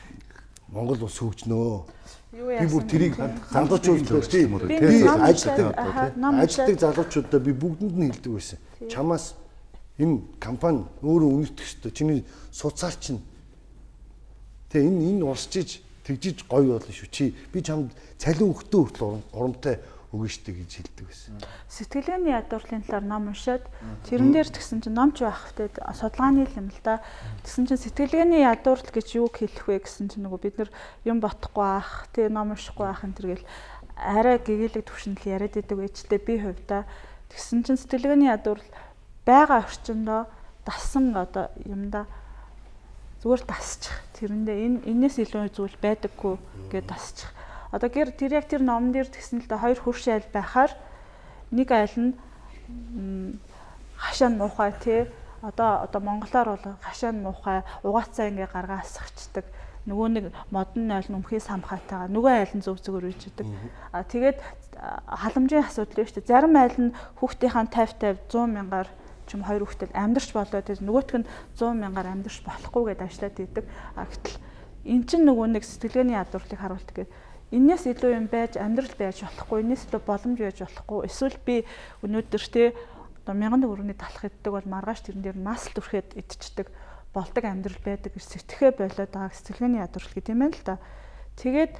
Монгол улс хөгжнөө. Би бүр тэрийг залуучууд тийм би ажилтдаг ажилтдаг залуучуудаа би бүгдэнд нь хэлдэг байсан. Чамаас энэ компани өөрөө шүү дээ. Чиний суцаар чинь тэгээ энэ энэ урсчиж тэгжиж гоё болно шүү. Чи би чамд цалин өгтөө хүртэл урамтай өгнө штэ гэж хэлдэг байсан. Сэтгэлгээний ядуурлын талаар ном уншаад тэрэн дээр тэгсэн чинь номч байх хэвтэ судалгааны юм л да. Тэгсэн чинь сэтгэлгээний ядуурл гэж юу хэлэх вэ гэсэн чинь нөгөө бид нар юм ботохгүй ах, тэгээ ном уншихгүй ах энэ төр гэл арай гэгээлэг төвшөнд л яриад идэг байжтэй би хувьдаа тэгсэн чинь сэтгэлгээний ядуурл байгаа орчиндөө дасан одоо юмда зүгээр дасчих. Тэрэндээ энэ энэс илүү зүйл байдаггүй гэдээ дасчих. Одоо гэр тэр яг тэр номон дээр тэгсэн л да хоёр хурш айл байхаар нэг айл нь хашаа муухай тий одоо одоо монголоор бол хашаа муухай угаацаа ингээ гаргаа асахчдаг нөгөө нэг модон айл нь өмхий самхаатайгаа нөгөө айл нь зөв зөвөр үйждэг. А тэгээд халамжийн асуудал биш үү? Зарим айл нь хүүхдийнхаа 50 50 100 мянгаар чим хоёр хүүхдэд амьдрч болоо тэгээд нөгөөх нь 100 мянгаар амьдрч болохгүй гэдээ ажиллаад идэг. А гэтэл эн чинь нөгөө нэг сэтгэлгээний ядуурлыг харуулдаг гэдэг энээс илүү юм байж амьдрал байж болохгүй энээс илүү боломж байж болохгүй эсвэл би өнөөдөр те одоо мянган төгрөгийн талах иддэг бол маргааш тэрэн дээр нас л түрхэд идчихдэг болдог амьдрал байдаг гэж сэтгэхэ болоод байгаа сэтгэлгээний ядуурл гэдэг юм байна л да. Тэгээд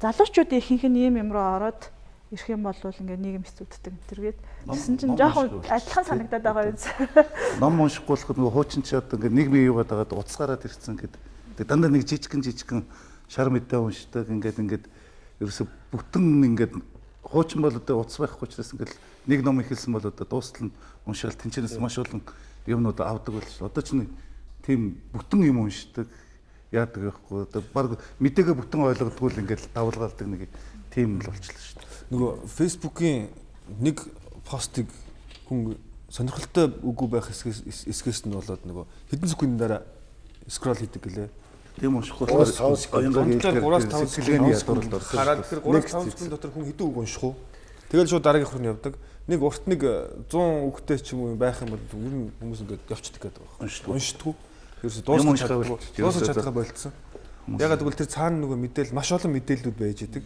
залуучуудын ихэнх нь ийм юм руу ороод ирэх юм бол ингээд нийгэм хэцүүддэг тэргээд гэсэн чинь жоохон адилхан санагдаад байгаа юм. Ном уншихгүй болох нөгөө хуучин чи одоо ингээд нийгмийн юугаад байгаад уцгаараад ирсэн гэдэг. Дандаа нэг жижигхэн жижигхэн шар мэдээ уншдаг ингээд ингээд ерөөсө бүтэн ингээд хуучин бол одоо утас байхгүй ч гэсэн ингээд нэг ном ихэлсэн бол одоо дуустал нь уншаал тэнчнээс маш олон юмнууд авдаг болж одоо ч нэг тийм бүтэн юм уншдаг яадаг байхгүй одоо баг мэдээгээ бүтэн ойлгодгүй л ингээд давлгаалдаг нэг тийм л болчихлоо шүү дээ. Нөгөө фэйсбүүкийн нэг постыг хүн сонирхолтой үгүй байх эсгээс нь болоод нөгөө хэдэн секундын дараа скрол хийдэг гэлээ. Тийм унших болохоор 5 секунд 3-5 секундын ядуурлд орсон. Хараад тэр 3-5 секунд дотор хүн хэдэн үг унших уу? Тэгэл шууд дараагийн нь явдаг. Нэг урт нэг 100 үгтэй ч юм уу байх юм бол ер нь хүмүүс ингээд явчихдаг гэдэг байна. Уншдаг. Уншдаг. Ерөөсө дуусах чадахгүй. Дуусах чадхаа болцсон. Ягаад гэвэл тэр цаана нөгөө мэдээл маш олон мэдээллүүд байж идэг.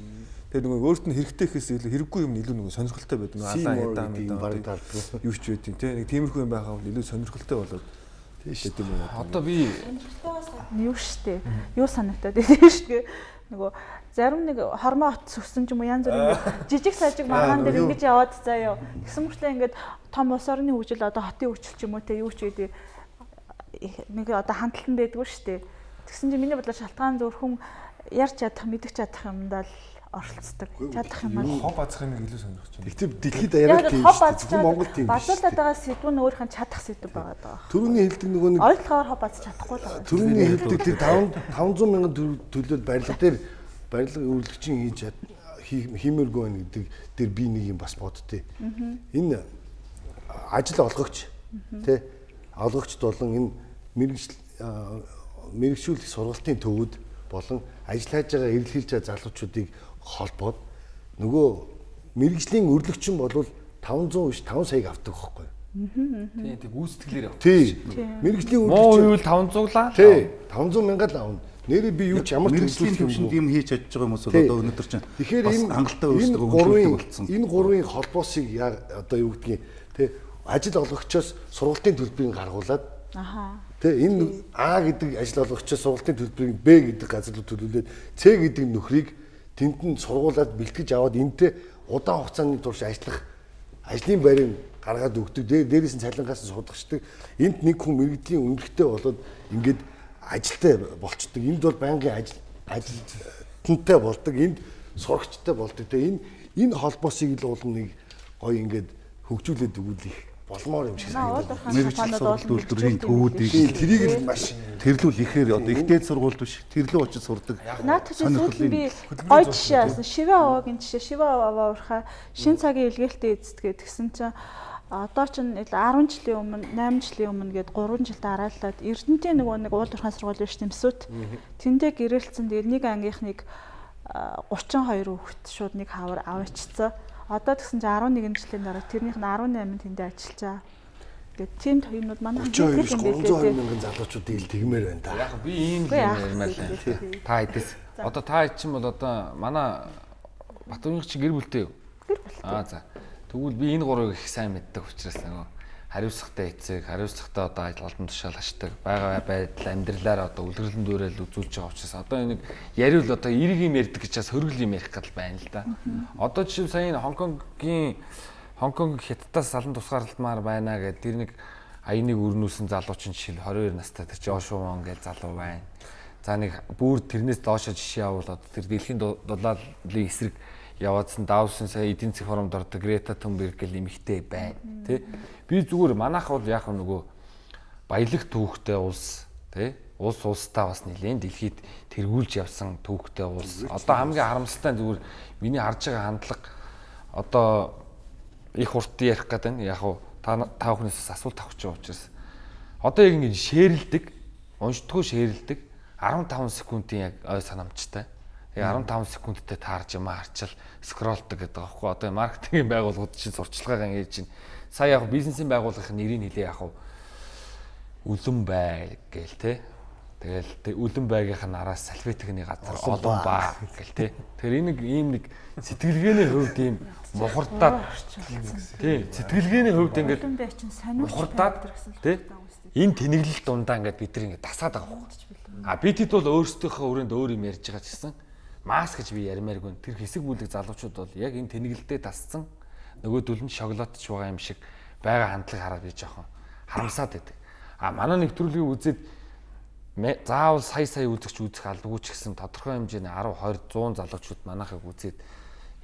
Тэгээ нөгөө өөрт нь хэрэгтэй гэхээс илүү хэрэггүй юм илүү нөгөө сонирхолтой байдаг. Нөгөө алаа ядаа мэдээ. Юу ч байдیں۔ Тэ нэг тиймэрхүү юм байхаа бол илүү сонирхолтой болоод Тийм шүү дээ. Одоо би юу штэ. Юу санагдаад байна штэ. Нөгөө зарим нэг хормоо от сүрсэн ч юм уу янз бүрийн жижиг сажиг магаан дээр ингэж яваад заяа. Тэгсэн мөртлөө ингээд том улс орны хөгжил одоо хотын хөгжил ч юм уу те юу ч гэдэг нэг одоо хандлан байдгүй штэ. Тэгсэн чинь миний бодлоор шалтгаан зөвхөн ярьж чадах мэдэх чадах юмдаа л оролцдог. Чадах юм аа. Хоб бацах юм илүү сонирхож байна. Тэгтээ дэлхийд яриад тийм шүү Монгол тийм. Базуулаад байгаа сэдв нь өөрийнх нь чадах сэдв байгаа даа. Төрөний хэлдэг нөгөө нэг ойлгохоор хоб бац чадахгүй л байгаа. Төрөний хэлдэг тэр 500 мянган төлөөд барилга дээр барилга үйлчлэгчийн хийж хиймээргүй байна гэдэг дээр би нэг юм бас боддتي. Энэ ажил олгогч тий олгогчд болон энэ мэрэгжил мэрэгшүүлэх сургалтын төвүүд болон ажиллаж байгаа эрэлхийлж байгаа залуучуудыг холбоод нөгөө мэрэгжлийн өрлөгчин бол 500 биш 5 саяг авдаг байхгүй. Тийм тийм гүйцэтгэлээр авдаг. Тийм. Мэрэгжлийн өрлөгчин юу 500 лаа. Тийм. 500 мянга л авна. Нэрээ би юу ч ямар мэрэгжлийн төвшөнд юм хийж чадж байгаа хүмүүс одоо өнөөдөр чинь тэгэхээр энэ хангалттай өөрсдөө гурван болцсон. Энэ гурван холбоосыг одоо юу гэдгийг тий ажил олгогчоос сургалтын төлбөрийг гаргуулад ааа тий энэ А гэдэг ажил олгогчоос сургалтын төлбөрийг Б гэдэг газар руу төлүүлээд С гэдэг нөхрийг тэнд нь сургуулаад бэлтгэж аваад энтэй удаан хугацааны турш ажиллах ажлын байрыг гаргаад өгдөг. Дээрээс нь цалингаас нь судагчдаг. Энд нэг хүн мэрэгдлийн үнэлгээтэй болоод ингээд ажилтай болчдөг. Энд бол байнгын ажил ажилтнтай болдог. Энд сурагчтай болдог. Тэгээ энэ энэ холбоосыг л бол нэг гоё ингээд хөгжүүлээд өгвөл их болмоор юм шиг санагдав. Мэргэжил сургалт үйлдвэрийн төвүүдийг тэрийг л маш тэрлүүл ихээр одоо ихтэй сургууль биш тэрлүү очиж сурдаг. Наадах чинь сүүл нь би гоё жишээ авсан. Шивэ аваагийн жишээ шивэ аваа уурхаа шин цагийн илгээлтэд эзэдгээд гисэн чинь одоо ч 10 жилийн өмнө 8 жилийн өмнө гээд 3 жил дараалаад Эрдэнэтийн нөгөө нэг уул уурхай сургууль биш тэмсүүд тэндээ гэрээлцэн дээр нэг ангийнхныг 32 хүүхэд шууд нэг хавар аваачцсан Одоо тэгсэн чинь 11 жилийн дараа тэрнийх нь 18 тэндээ ажиллажаа. Гэт тийм юмнууд манай хэлдэг юм билээ. 300 мянган залуучуудыг ил тэгмээр байна та. Яг би ийм л ярмаар л та хэдэс. Одоо та чинь бол одоо манай Батүрийн чи гэр бүлтэй юу? Гэр бүлтэй. Аа за. Тэгвэл би энэ гурыг их сайн мэддэг учраас нөгөө хариуцлагатай эцэг, хариуцлагатай одоо албан тушаал ашдаг. Бага байдал амьдралаар одоо үлгэрлэн дүүрэл үзүүлж байгаа учраас одоо энэ яриул одоо эрг юм ярьдаг гэж бас хөргөл юм ярих гал байна л да. Одоо жишээ сая Хонконгийн Хонконг хятадаас салан тусгаарлалтмаар байна гэдэг тэр нэг аяныг өрнүүлсэн залуучин жишээ нь 22 настай тэр чинь Ошуун гэж залуу байна. За нэг бүр тэрнээс доошо жишээ одоо тэр дэлхийн дулаалын эсрэг яваадсан Давсын сая эдийн засгийн форумд ордог Грета Тунберг гэл эмэгтэй байна. Тэ? Би зүгээр манайх бол яг нөгөө баялаг түүхтэй улс тий улс улстай бас нэлээд дэлхийд тэргүүлж явсан түүхтэй улс. Одоо хамгийн харамсалтай зүгээр миний харж байгаа хандлага одоо их урт ярих гэдэг нь яг уу та та бүхнээс асуулт авах гэж байгаа учраас одоо яг ингэ шээрэлдэг, уншдггүй шээрэлдэг 15 секундын яг ой санамжтай. Тэгээ 15 секундтэй таарж юм харчил скролдог гэдэг байгаа байхгүй. Одоо маркетингийн байгууллагууд чинь сурчлагаа ингэж чинь сая яг бизнесийн байгууллагын нэрийг хэлээ яг үлэн бай гээл те. Тэгэл үлэн байгийнх нь араас салфетикний газар олон баа гэл те. Тэгэхээр энэ нэг ийм нэг сэтгэлгээний хувьд ийм мухардаад тий сэтгэлгээний хувьд ингээд Үлэн бай чинь сониуч мухардаад тий энэ тэнэглэл дундаа ингээд бид нар ингээд тасаад байгаа байхгүй. А битэд бол өөрсдийнхөө өрөөнд өөр юм ярьж байгаа ч гэсэн маск гэж би ярмааргүй. Тэр хэсэг бүлэг залуучууд бол яг энэ тэнэглэлдээ тасцсан нөгөөдөл нь шоколадч байгаа юм шиг байгаа хандлага хараад би жоохон харамсаад байдаг. А манай нэвтрүүлгийг үзээд заавал сая сая үзэгч үзэх албагүй ч гэсэн тодорхой хэмжээний 10 20 100 залуучууд манайхыг үзээд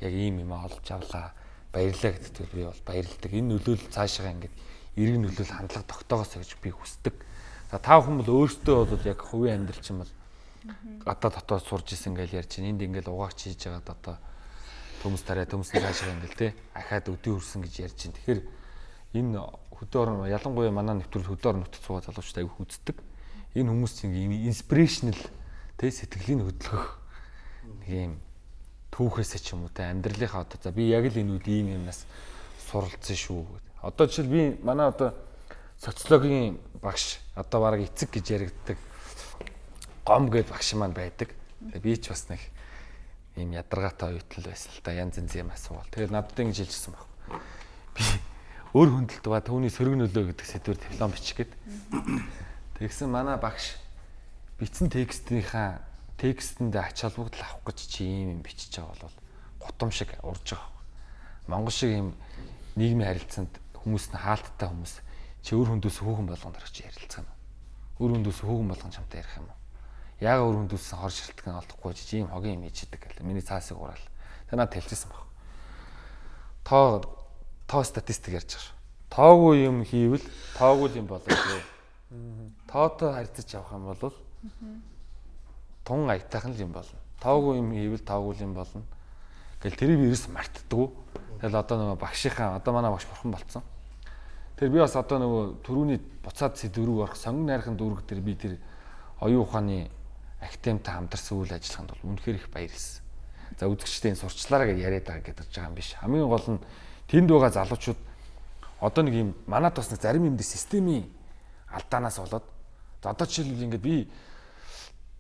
яг ийм юм олж авлаа баярлалаа гэдэгт би бол баярлалдаг. Энэ нөлөөлөл цаашаа ингээд эрг нөлөөлөл хандлага тогтоогоосоо гэж би хүсдэг. За та бүхэн бол өөртөө бол яг хувийн амьдрал чинь бол гадаа дотоод сурж исэн гэж ярьж чинь энд ингээд угаагч хийж байгаад одоо төмс тарай төмс цаашаа ингээд те ахаад өдөө хүрсэн гэж ярьж чинь. Тэгэхээр энэ хөдөө орон ялангуяа манай нэвтрүүл хөдөө орон нутаг цугаа залуучтай аяг үздэг. Энэ хүмүүс чинь инспирэшнл те сэтгэлийн хөдөлгөх нэг юм түүхээсээ ч юм уу те амьдралынхаа одоо за би яг л энэ үед ийм юмнаас суралцсан шүү гэдэг. Одоо жишээл би манай одоо социологийн багш одоо бараг эцэг гэж яригддаг гом гэд багш маань байдаг. Би ч бас нэг ийм ядаргаатай оюутан байсан л да янз янз юм асуувал. Тэгээд надад ингэж хэлжсэн баг. Би өөр хүндэлт ба түүний сөрөг нөлөө гэдэг сэдвэр диплом бичих гээд. Тэгсэн манай багш бичсэн текстийнхаа текстэнд ач холбогдол авах гэж чи ийм юм бичиж байгаа бол гутам шиг урж байгаа. Монгол шиг ийм нийгмийн харилцаанд хүмүүс нь хаалттай хүмүүс чи өөр хүндээс хүүхэн болгонд орж ярилцах юм. Өөр хүндээс хүүхэн болгон чамтай ярих юм? Яг өөр хүндээс хор шилтгэн олдохгүй чи ийм хогийн юм хийдэг гэл. Миний цаасыг ураал. Тэ надад хэлчихсэн баг. Тоо тоо статистик ярьж байгаа. Тоогүй юм хийвэл тоогүй юм болоо гээ. Тоотой харьцаж явах юм бол тун аятайхан л юм болно. Тоогүй юм хийвэл тоогүй юм болно. Гэл тэрийг ерөөс мартдаггүй. Тэгэл одоо нөгөө багшийнхаа одоо манай багш бурхан болцсон. Тэр би бас одоо нөгөө төрүүний буцаад сэдврүү орох сонгон найрхан дүүрэг дээр би тэр оюун ухааны академитай хамтарсан үйл ажиллагаанд бол үнэхээр их баярлсан. За үзэгчдийн сурчлаараа гэж яриад байгаа гэдэг байгаа юм биш. Хамгийн гол нь тэнд байгаа залуучууд одоо нэг юм манад бас нэг зарим юм дээр системийн алдаанаас болоод за одоо жишээлбэл ингээд би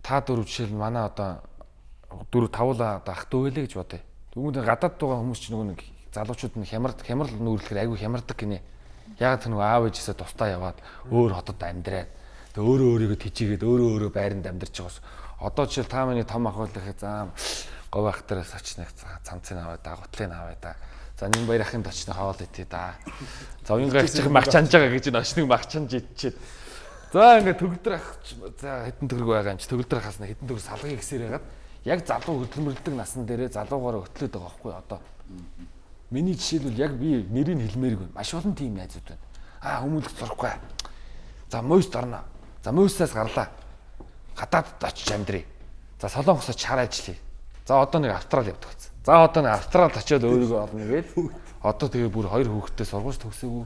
та дөрөв жишээл манай одоо дөрөв тавуулаа одоо ах дүү байлээ гэж бодъё. Тэгвэл гадаад байгаа хүмүүс чинь нөгөө нэг залуучууд нь хямрд хямрал нүүрлэхээр айгүй хямардаг гинэ. Яг тэр нөгөө аав ээжээсээ тусдаа яваад өөр хотод амьдраад тэг өөрөө өөрийгөө тижигээд өөрөө өөрөө байранд амьдарч байгаас одоо жишээл та миний том ах байлахаа заа говь ах тараас очныг цамцыг аваа да гутлыг аваа да. За нэг баяр ахын очны хоол итээ да. За уянгаа чих мах чанж байгаа гэж энэ очныг мах чанж идчихэд За ингээд төгөлдөр ах за хэдэн төгрөг байгаа юм чи төгөлдөр ахаснаа хэдэн төгрөг салгыг гисээр ягаад яг залуу хөдөлмөрлөдөг насан дээрээ залуугаараа хөтлөөд байгаа байхгүй одоо. Миний жишээлбэл яг би нэрийг хэлмээргүй маш олон тийм найзууд байна. Аа хүмүүлэх зурхгүй. За мойст орно. За мойстаас гарлаа. Гадаадд очиж амьдрий. За солонгосоо чар ажиллая. За одоо нэг австрал явдаг гэсэн. За одоо нэг австрал очиод өөрийгөө олно гээл. Одоо тэгээ бүр хоёр хүүхэдтэй сургууль төгсөөгүй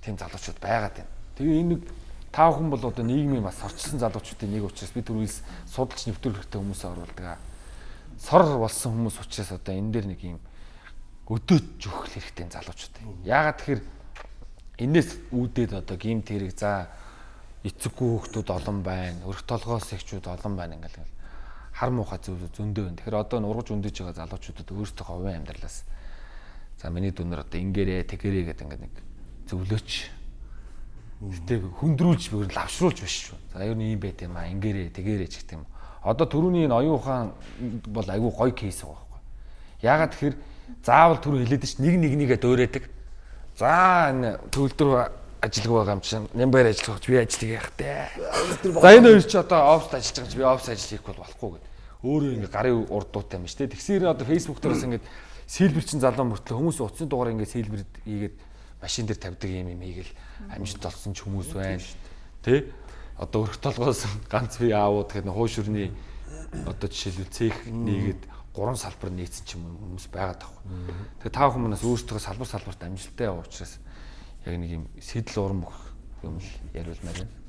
тийм залуучууд байгаад байна. Тэгээ энэ нэг та бүхэн бол одоо нийгмийн бас сорчсон залуучуудын нэг учраас би түрүүс судалж нэвтрүүлэхтэй хүмүүсээ оруулдаг. Сор болсон хүмүүс учраас одоо энэ дээр нэг юм өдөөж өгөх хэрэгтэй залуучууд. Яагаад тэгэхээр энээс үүдээд одоо гимт хэрэг за эцэггүй хүүхдүүд олон байна, өрх толгоос ихчүүд олон байна ингээл хар муухай зүйл зөндөө байна. Тэгэхээр одоо нургаж өндөж байгаа залуучуудад өөрсдөө хувийн амьдралаас за миний дүнээр одоо ингээрээ тэгэрээ гэдэг ингээд нэг зөвлөөч Гэтэ хөндрүүлж бүр лавшруулж биш шүү. За ер нь ийм байт юм а ингээрээ тэгээрээ ч гэх юм. Одоо төрөний энэ оюун ухаан бол айгүй гоё кейс байгаа байхгүй. Яагаад тэгэхээр заавал түр хэлээд ш нэг нэг нэгэ дөөрөөдөг. За энэ төвлөрөө ажилгүй байгаа юм чинь нямбар ажиллах би ажиллах яах те. За энэ хоёр ч одоо офс ажиллаж байгаа чи би офс ажил хийх бол болохгүй гэдэг. Өөрөө ингээ гарын урд дуутай юм шүү те. Тэгсээр одоо фейсбુક дээрээс ингээ сэлбэр чин залуу мөртлөө хүмүүс утасны дугаар ингээ сэлбэр хийгээд машин дээр тавьдаг юм юм ийгэл амжилт олсон ч хүмүүс байна. Тэ? Одоо өрх толгоос ганц би аавууд гэдэг хууш өрний одоо жишээлбэл цех нийгээд гурван салбар нийцсэн ч юм хүмүүс байгаад байгаа. Тэгээ та бүхэн манаас өөрсдөө салбар салбарт амжилттай яваа учраас яг нэг юм сэтэл уран бүх юм л яриулмаар байна.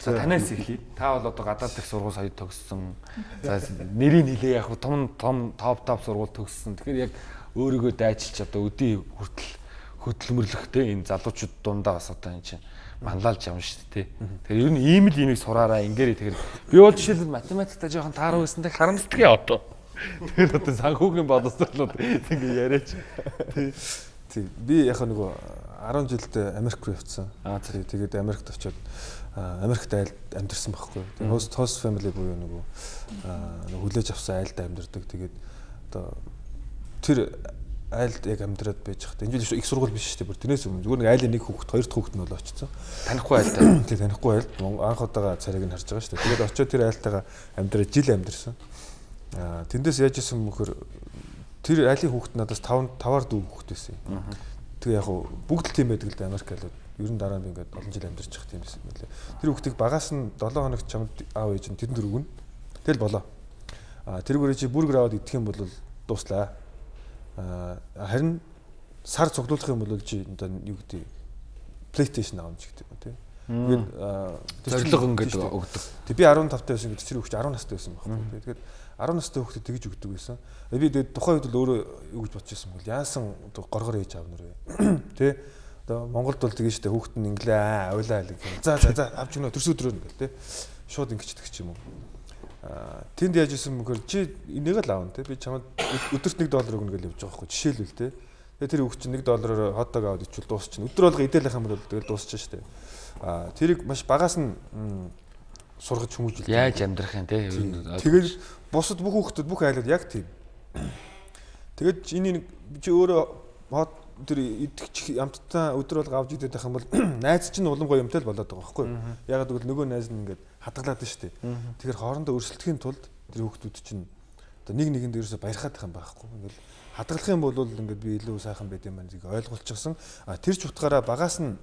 За танаас эхлэе. Та бол одоо гадаад дэх сургууль сая төгссөн. За нэрийг хэлээ яг том том топ топ сургууль төгссөн. Тэгэхээр яг өөрийгөө дайчилж одоо өдий хүртэл хөдөлмөрлөхтэй энэ залуучууд дундаа бас одоо энэ чинь манлайлж явна шүү дээ. Тэгэхээр ер нь ийм л имийг сураараа ингээрэй тэгэхээр би бол жишээлбэл математикта жоохон тааруу байсантай харамсдаггүй одоо. Тэгэхээр одоо санхүүгийн боловсролууд ингэ яриач. Тий. Би яг нөгөө 10 жилд Америк руу явцсан. Аа тий. Тэгээд Америкт очиод Америкт айлд амьдэрсэн байхгүй. Тэгээд host host family буюу нөгөө нөгөө хүлээж авсан айлд амьдэрдэг. Тэгээд одоо тэр айлд яг амьдраад байж хат. Энэ жил их сургууль биш шүү дээ. Бүр тэрнээс өмнө зүгээр нэг айлын нэг хүүхэд, хоёр дахь хүүхэд нь бол очсон. Танихгүй айлд. Тий, танихгүй айлд анх удаага царайг нь харж байгаа шүү дээ. Тэгээд очиод тэр айлтайгаа амьдраад жил амьдэрсэн. Аа тэндээс яаж исэн мөхөр тэр айлын хүүхэд надаас 5 5-аар дүү хүүхэд байсан. Тэгээ яг хуу бүгд л тийм байдаг л да Америк айлууд. Ер нь дараа нь би ингээд олон жил амьдарч явах тийм байсан мөлий. Тэр хүүхдийг багаас нь 7 хоног чамд аав ээж нь тэрэнд дөрөв нь. Тэгэл болоо. Аа тэргүүрээ чи бүргэр аваад идэх юм бол дуслаа харин сар цуглуулах юм бол чи одоо юу гэдэг PlayStation авч гэдэг юм тий. Тэгээд зориг ингээд өгдөг. Тэг би 15 таа байсан гэдэг чинь хүүхд 10 настай байсан байхгүй. Тэгээд 10 настай хүүхдэд тэгж өгдөг байсан. Би тэгээд тухайн үед л өөрөө юу гэж бодож байсан бол яасан горгор ээж аав нэрээ. Тэ? Одоо Монголд бол тэгэж штэ хүүхд нь инглээ аа авлаа л гэх. За за за авч өгнө төрс өдрөө ингээл тэ. Шууд ингэчдэг ч юм уу? Тэнд яаж исэн мөхөр чи энийг л аавна те би чамд өдөрт 1 доллар өгнө гэж явж байгаа хгүй жишээлбэл те тэгээ тэр хүүхд чинь 1 доллараар хотдог аваад ичвэл дуусчихна өдөр болго идэлэх юм бол тэгэл дуусчихна шүү дээ а тэрийг маш багаас нь сургаж хүмүүжүүл яаж амьдрах юм те тэгэл бусад бүх хүүхдүүд бүх айлууд яг тийм тэгээд энийг чи өөрөө хот тэр идэх ямттай өдөр болго авч идэх юм бол найз чинь улам гоё юмтай л болоод байгаа байхгүй ягаад гэвэл нөгөө найз нь ингээд хадгалаад шүү дээ. Тэгэхээр хоорондоо өрсөлдөхийн тулд тэр хүүхдүүд чинь одоо нэг нэгэнд ерөөсө баярхаад байгаа юм байхгүй. Ингээл хадгалах юм бол ингээд би илүү сайхан байд юм байна зэг ойлгуулчихсан. А тэр ч утгаараа багаас нь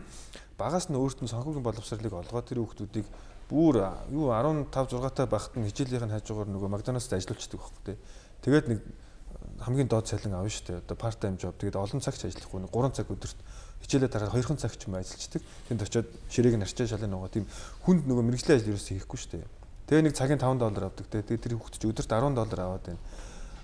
багаас нь өөрт нь санхүүгийн боловсролыг олгоод тэр хүүхдүүдийг бүр юу 15 6 та багт нь хичээлийнх нь хажуугаар нөгөө Макдоналдс ажиллуулчихдаг байхгүй тий. Тэгээд нэг хамгийн доод цалин авна шүү дээ. Одоо part time job. Тэгээд олон цагч ажиллахгүй нэг 3 цаг өдөрт хичээлээ дараад 2хан цаг ч юм ажиллаждаг. Тэнд очиод ширээг нь арчаа шалын нөгөө тийм хүнд нөгөө мэрэгжлийн ажил ерөөсөө хийхгүй шүү дээ. Тэгээ нэг цагийн 5 доллар авдаг те. Тэгээ тэр хүүхэд чи өдөрт 10 доллар аваад байна.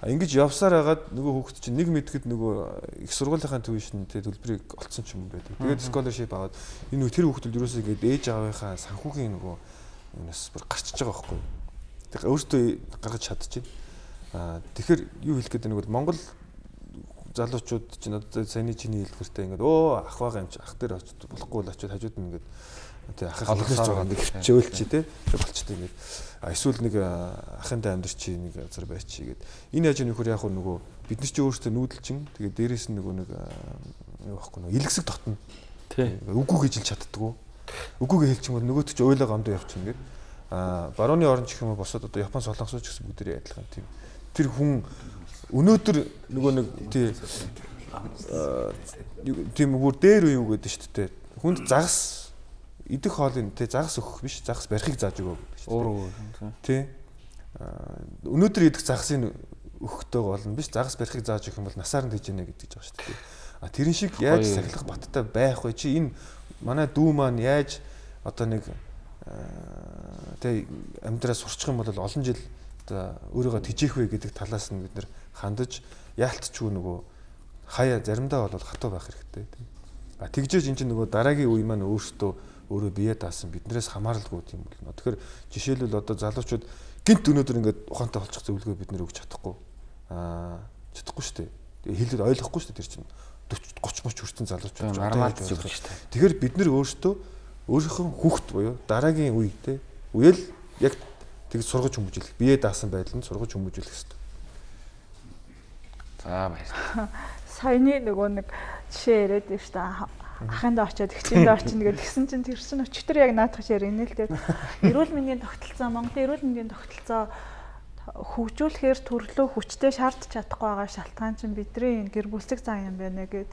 Ингэж явсаар хагаад нөгөө хүүхэд чинь нэг мэдэхэд нөгөө их сургуулийнхаа төвшин те төлбөрийг олцсон ч юм байдаг. Тэгээд scholarship аваад энэ тэр хүүхдүүд ерөөсөө ингэж ээж аавынхаа санхүүгийн нөгөө юунаас бүр гарчиж байгаа байхгүй. Тэгээ өөртөө гаргаж чадчих. А тэгэхээр юу хэлэх гээд нэг бол Монгол залуучууд чинь одоо саяны чиний хэлбэртэй ингээд өө ах байгаа юм чи ах дээр очиж болохгүй л очиж хажууд нь ингээд тий ахын олгож байгаа. нэг хөвчөөл чи тий болчтой ингээд эсвэл нэг ахынтай амьдр чи нэг газар байчи гээд. Энэ яаж нөхөр яг нөгөө бид нар чи өөрсдөө нүүдэлчин тэгээд дээрэс нь нөгөө нэг юу байхгүй нөгөө илгэсэг дотно тий үгүй гэж хэлж чаддгүй үгүйгээ хэлчих юм бол нөгөөт чи ойлоо гомдоо явчихна гээд. А барууны орн ч юм уу босоод одоо Япон солонгосч гэсэн бүгдээрээ адилхан тийм. Тэр хүн өнөөдөр нөгөө нэг тий тийм бүр дээр юу гэдэг шүү дээ. Хүнд загас идэх хоолыг тий загас өгөх биш загас барихыг зааж өгөө гэдэг шүү. Өөр тий. Өнөөдөр идэх загасыг өгөхтэй болно биш загас барихыг зааж өгөх юм бол насаар нь тийж яана гэдэг байгаа шүү дээ. А тэрэн шиг яаж сахилах баттай байх вэ? Чи энэ манай дүү маань яаж одоо нэг тий амьдраа сурчих юм бол олон жил одоо өөрийгөө тижээх вэ гэдэг талаас нь бид нэр хандаж яалтчгүй нөгөө хаяа заримдаа бол хатуу байх хэрэгтэй тийм. А тэгжээж эн чинь нөгөө дараагийн үе маань өөртөө өөрөө бие даасан биднээс хамааралгүй тийм болно. Тэгэхээр жишээлбэл одоо залуучууд гинт өнөөдөр ингээд ухаантай болчих зөвлөгөө бид нэр өгч чадахгүй. Аа чадахгүй шүү дээ. хэлээд ойлгохгүй шүү дээ тэр чинь 40 30 30 хүрсэн залуучууд армаад зүгж шүү дээ. Тэгэхээр бид нэр өөртөө өөрийнхөө хүүхд буюу дараагийн үе те үеэл яг тэг сургаж хүмүүжүүлэх бие даасан байдланд сургаж хүмүүжүүлэх хэрэгтэй. За баярлалаа. Саяны нөгөө нэг жишээ яриад байна шүү дээ. Ахынд очиод ихчэнд очино гэдэг гисэн чинь тэр чинь өчтөр яг наадах шир инээ л дээ. Эрүүл мэндийн тогтолцоо Монголын эрүүл мэндийн тогтолцоо хөгжүүлэхээр төрлөө хүчтэй шаардж чадахгүй байгаа шалтгаан чинь бидний гэр бүлцэг зан юм байна гэд.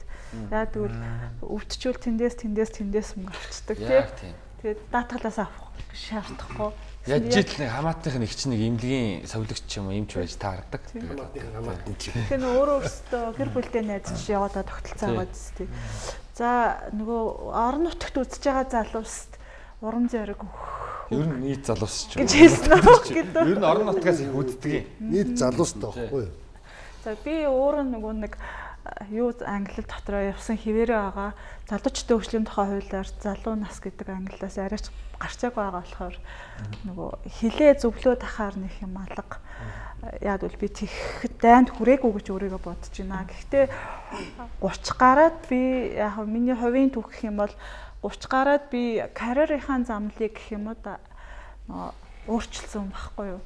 Яа тэгвэл өвдчүүл тэндээс тэндээс тэндээс мөнгө авчдаг тийм. Тэгээд даатгалаас авах шаардахгүй Яаж жил нэг хамаатных нэг чинь нэг имлэгийн совлогч юм имч байж таардаг. Тэгэхээр өөрөө өөртөө гэр бүлтэй найзч яваадаа тогтолцоо байгаа зү. За нөгөө орон нутагт үзэж байгаа залуусд урам зориг Ер нь нийт залуус ч гэж хэлсэн үү гэдэг. Ер нь орон нутгаас их үздэг юм. нийт залуустай байхгүй юу? За би өөрөө нөгөө нэг юу англи дотроо явсан хിവэрэ байгаа. Залуучдын хөгжлийн тухай хуулиар залуу нас гэдэг англиас арайч гарчааг байгаа болохоор нөгөө хилээ зөвлөө тахаар нэг юм алга. Яг бол би тэгэхэд дайнд хүрээгүй гэж өөрийгөө бодож байна. Гэхдээ 30 гараад би яг миний хувийн түүх гэх юм бол 30 гараад би карьерийнхаа замлыг гэх юм уу өөрчилсөн байхгүй юу.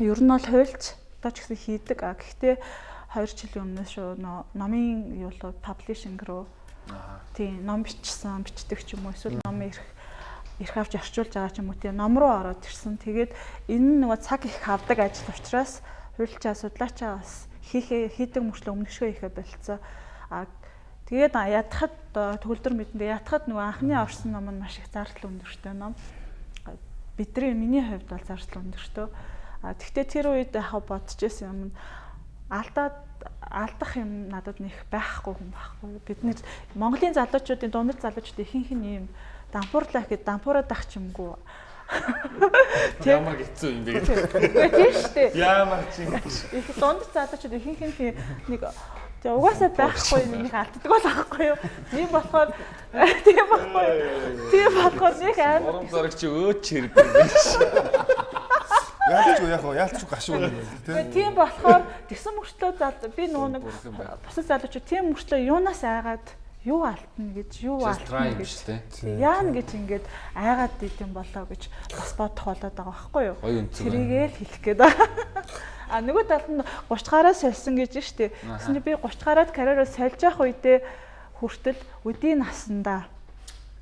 Ер нь бол хуульч одоо ч гэсэн хийдэг. А гэхдээ 2 жилийн өмнөөс шүү номын юу л паблишинг руу тийм ном бичсэн, бичдэг ч юм уу эсвэл ном ирэх ирэх авч орчуулж байгаа ч юм уу тийм ном руу ороод ирсэн. Тэгээд энэ нь нөгөө цаг их авдаг ажил учраас хуульчаа судлаачаа бас хийхээ хийдэг мөрчлөө өмнөшгөө ихэ болцсон. А тэгээд ядахад төгөлдөр мэдэндээ ятахад нөгөө анхны орсон ном нь маш их зардал өндөртэй ном. Бидний миний хувьд бол зардал өндөртэй. А тэгтээ тэр үед яхаа бодож исэн юм нь алдаад алдах юм надад нэг байхгүй хүн байхгүй. Бид нэр Монголын залуучуудын дундад залуучууд ихэнх нь ийм дампуурлах гэдэг дампуураад ах ч юмгүй. Ямар хэцүү юм бэ гэдэг. Тийм шүү дээ. Ямар ч юм. Их дундад залуучууд ихэнх нь нэг Тэгээ угаасаа байхгүй нэг алддаг бол аахгүй юу. Тийм болохоор тийм байхгүй. Тийм болохоор нэг аим Урам зориг чи өөч хэрэг юм биш. Яалч юу яг яалч гашуу юм байна тий. Тэгээ тийм болохоор тэгсэн мөрчлөө зал би нөгөө нэг бусад залуучууд тийм мөрчлөө юунаас айгаад юу алтна гэж юу алтна гэж шүү дээ. яана гэж ингээд айгаад идэм болоо гэж бас бодох болоод байгаа байхгүй юу. Гоё үнцэг байна. Тэрийгээ л хэлэх гээд байгаа. А нөгөө талд нь 30 гараа сольсон гэж штэ. Тэсний би 30 гараад карьераа сольж явах үедээ хүртэл өдийн насандаа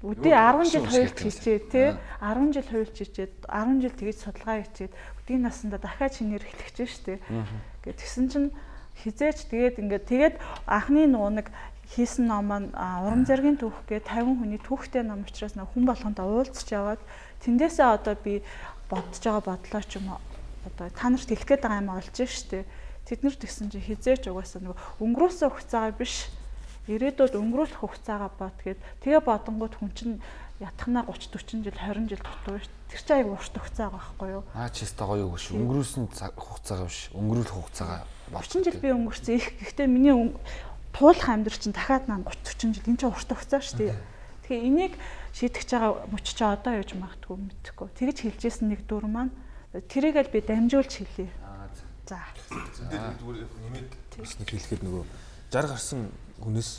өдий 10 жил хуульч хийчээ тий 10 жил хуульч хийчээд 10 жил тэгэж судалгаа хийчээд өдийн насандаа дахиад шинээр эхлэх гэж штэ. Гэт тэгсэн чинь хизээч тэгээд ингээд тэгээд анхны нөгөө нэг хийсэн ном маань урам зоригийн түүх гэ 50 хүний түүхтэй ном учраас нэг хүн болгонтой уулзч яваад тэндээсээ одоо би бодож байгаа бодлоо ч юм уу одоо та нарт хэлэх гээд байгаа юм олж штэ. Тэд нар тэгсэн чинь хизээч угаасаа нөгөө өнгөрөөсөн хугацаагаа биш ирээдүйд өнгөрүүлэх хугацаагаа бод гэд тэгээ бодонгууд хүн чинь ятхнаа 30 40 жил 20 жил дутуу ш. Тэр чинь аяг урт хугацаа байгаа байхгүй юу? Аа чи өстой гоё өгш. Өнгөрүүлсэн цаг- хугацаагаа биш. Өнгөрүүлэх хугацаагаа 30 жил би өнгөрсөн их гэхдээ миний туулах амьдрал чинь дахиад наа 30 40 жил энэ чинь урт хугацаа шүү дээ. Тэгэхээр энийг шийдэж байгаа мөч чи одоо яаж магадгүй мэдэхгүй. Тэгэж хэлжсэн нэг дүр маань тэрийг л би дамжуулж хэлье. Аа За. Зүгээр нэмээд хэлэхэд нөгөө 60 гарсан хүнээс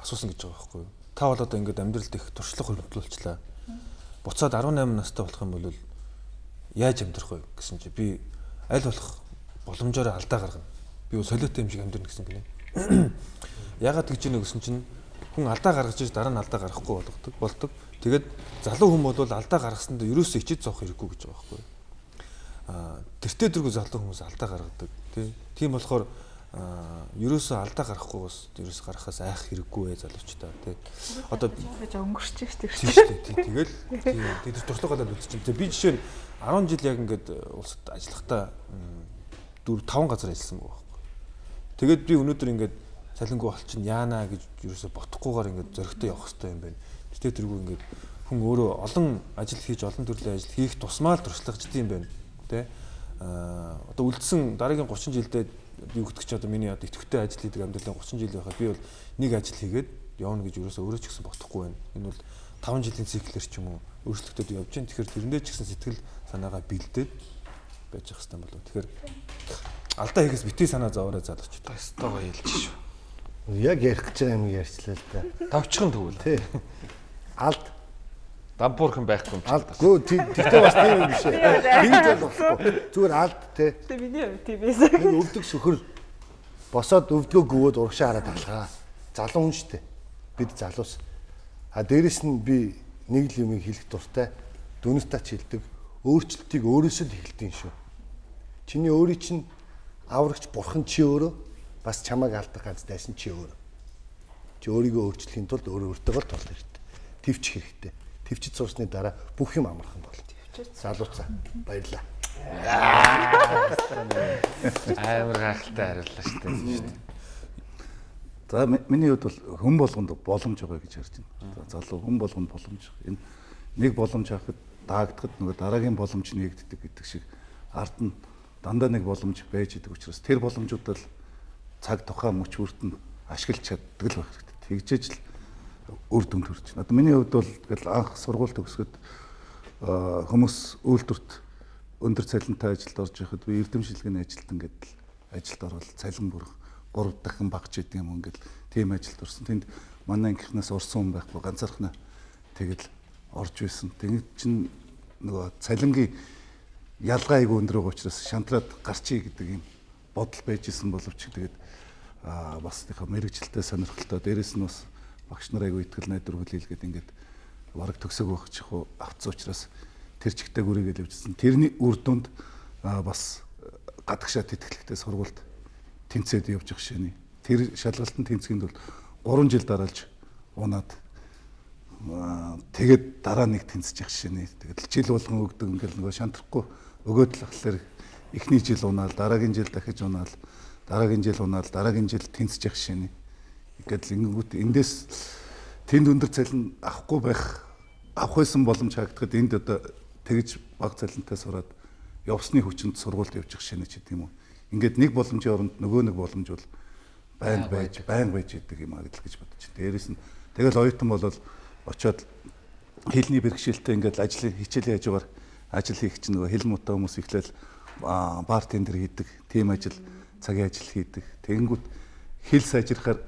асуусан гэж байгаа байхгүй юу? Та бол одоо ингээд амьдралд их туршлага хөрвүүлчлээ. Буцаад 18 настай болох юм бол яаж амьдрах вэ гэсэн чи би аль болох боломжоор алдаа гаргана. Би солиотой юм шиг амьдрна гэсэн гинэ. Ягаад гэж ийнө гэсэн чинь хүн алдаа гаргаж иж дараа нь алдаа гаргахгүй болгодог болдог. Тэгээд залуу хүн бол алдаа гаргасандаа ерөөсөө ичиж зовх хэрэггүй гэж байгаа байхгүй? Аа тэртээ дэргүй залуу хүмүүс алдаа гаргадаг тий. Тийм болохоор аа ерөөсөө алдаа гарахгүй бас ерөөс гарахаас айх хэрэггүй ээ залуучдаа тий. Одоо Яаж өнгөрч чи тэр тийм шүү дээ тий. Тэгэл тий тэр туршлагаалаад үзчихсэн. Тэгээ би жишээ нь 10 жил яг ингээд улсад ажиллахдаа 4 5 газар ажилласан байгаа байхгүй. Тэгээд би өнөөдөр ингээд салингүй болчихно яана гэж ерөөсө ботхгүйгээр ингээд зөрөгтэй явах хэрэгтэй юм байна. Гэтэ тэргүй ингээд хүн өөрөө олон ажил хийж олон төрлийн ажил хийх тусмаа л туршлагачд юм байна. Тэ а одоо үлдсэн дараагийн 30 жилдээ би өгдөг чи одоо миний одоо идэвхтэй ажил хийдэг амьдралын 30 жил байхад би бол нэг ажил хийгээд явна гэж ерөөсө өөрөө ч гэсэн ботхгүй байна. Энэ бол 5 жилийн циклэр ч юм уу өөрчлөлтөд явж байна. Тэгэхээр тэрэндээ ч гэсэн сэтгэл санаагаа бэлдээд байж явах хэрэгтэй болов. Тэгэхээр алдаа хийгээс битгий санаа зовоорой залууч. өстой гоё хэлж шүү. Яг ярих гэж байгаа юм ярьчлаа л да. Тавчхан тэгвэл. Тий. Алд Дампуурхан байхгүй юм чи. алдгүй тэгтээ бас тийм юм биш ээ. Тэгж л болохгүй. Зүгээр алд те. Тэ миний хувьд тийм байсан. Энэ өвдөг сөхөр босоод өвдгөө гүвөөд урагшаа хараад алгаа. Залуу хүн штэ. Бид залуус. А дээрэс нь би нэг л юм хэлэх дуртай. Дүнс тач хэлдэг. Өөрчлөлтийг өөрөөсөө л эхэлдэг шүү. Чиний өөрийн чинь аврагч бурхан чи өөрөө бас чамайг алдах ганц дайсан чи өөрөө. Чи өөрийгөө өөрчлөхийн тулд өөрөө өөртөө л тулах хэрэгтэй. Төвч хэрэгтэй. Төвчд суусны дараа бүх юм амархан болно. Залууцаа. Баярлаа. Амар гайхалтай хариуллаа шүү дээ. За ми- миний хувьд бол хүн болгонд боломж байгаа гэж харж байна. За залуу хүн болгонд боломж. Энэ нэг боломж авахд даагдахад нөгөө дараагийн боломж нэгддэг гэдэг шиг ард нь дандаа нэг боломж байж идэг учраас тэр боломжуудад л цаг тухайн мөч бүртэн ашиглаж чаддаг л байх хэрэгтэй. Тэгжээж л үр дүнд хүрч байна. Одоо миний хувьд бол тэгэл анх сургууль төгсгöd хүмүүс үйлдвэрт өндөр цалинтай ажилд орж байхад би эрдэм шилгэний ажилтан гэдэл ажилд орол цалин бүрх 3 дахин багч идэг юм ингээл тийм ажилд орсон. Тэнд манай ангийнхнаас урсан хүн байхгүй ганцаархнаа тэгэл орж байсан. Тэгээд чин нөгөө цалингийн ялгаа айгүй өндөр байгаа учраас шантраад гарчий гэдэг юм бодол байж исэн боловч тэгээд аа бас тийх мэрэгчлээ сонирхолтой дээрэс нь бас багш нар айгүй итгэл найдвар хүлээлгээд ингээд бараг төгсөг байх чих уу авцсан учраас тэр чигтээ гүрийгээд явжсэн. Тэрний үр дүнд бас гадагшаад тэтгэлэгтэй сургуульд тэнцээд явж байгаа шээ. Тэр шалгалтанд тэнцгэнд бол 3 жил дараалж унаад тэгээд дараа нэг тэнцэж явах шээ. Тэгэл жил болгон өгдөг ингээл нөгөө шантрахгүй өгөөд л ахлаар эхний жил унаал дараагийн жил дахиж унаал дараагийн жил унаал дараагийн жил тэнцэж явах шээ. Ингээд л ингэнгүүт эндээс тэнд өндөр цалин авахгүй байх авах байсан боломж хаагдахад энд одоо тэгж баг цалинтай сураад явсны хүчинд сургуульд явчих шинэ ч гэдэм үү. Ингээд нэг боломжийн оронд нөгөө нэг боломж бол байнг байж байнг байж идэг юм аа гэж бодож. Дээрээс нь тэгэл оюутан болол очоод хэлний бэрхшээлтэй ингээд ажлын хичээлийн хажуугаар ажил хийх чинь нөгөө хэл муутай хүмүүс ихлээл бар тендер хийдэг, тим ажил, цагийн ажил хийдэг. Тэгэнгүүт хэл сайжрахаар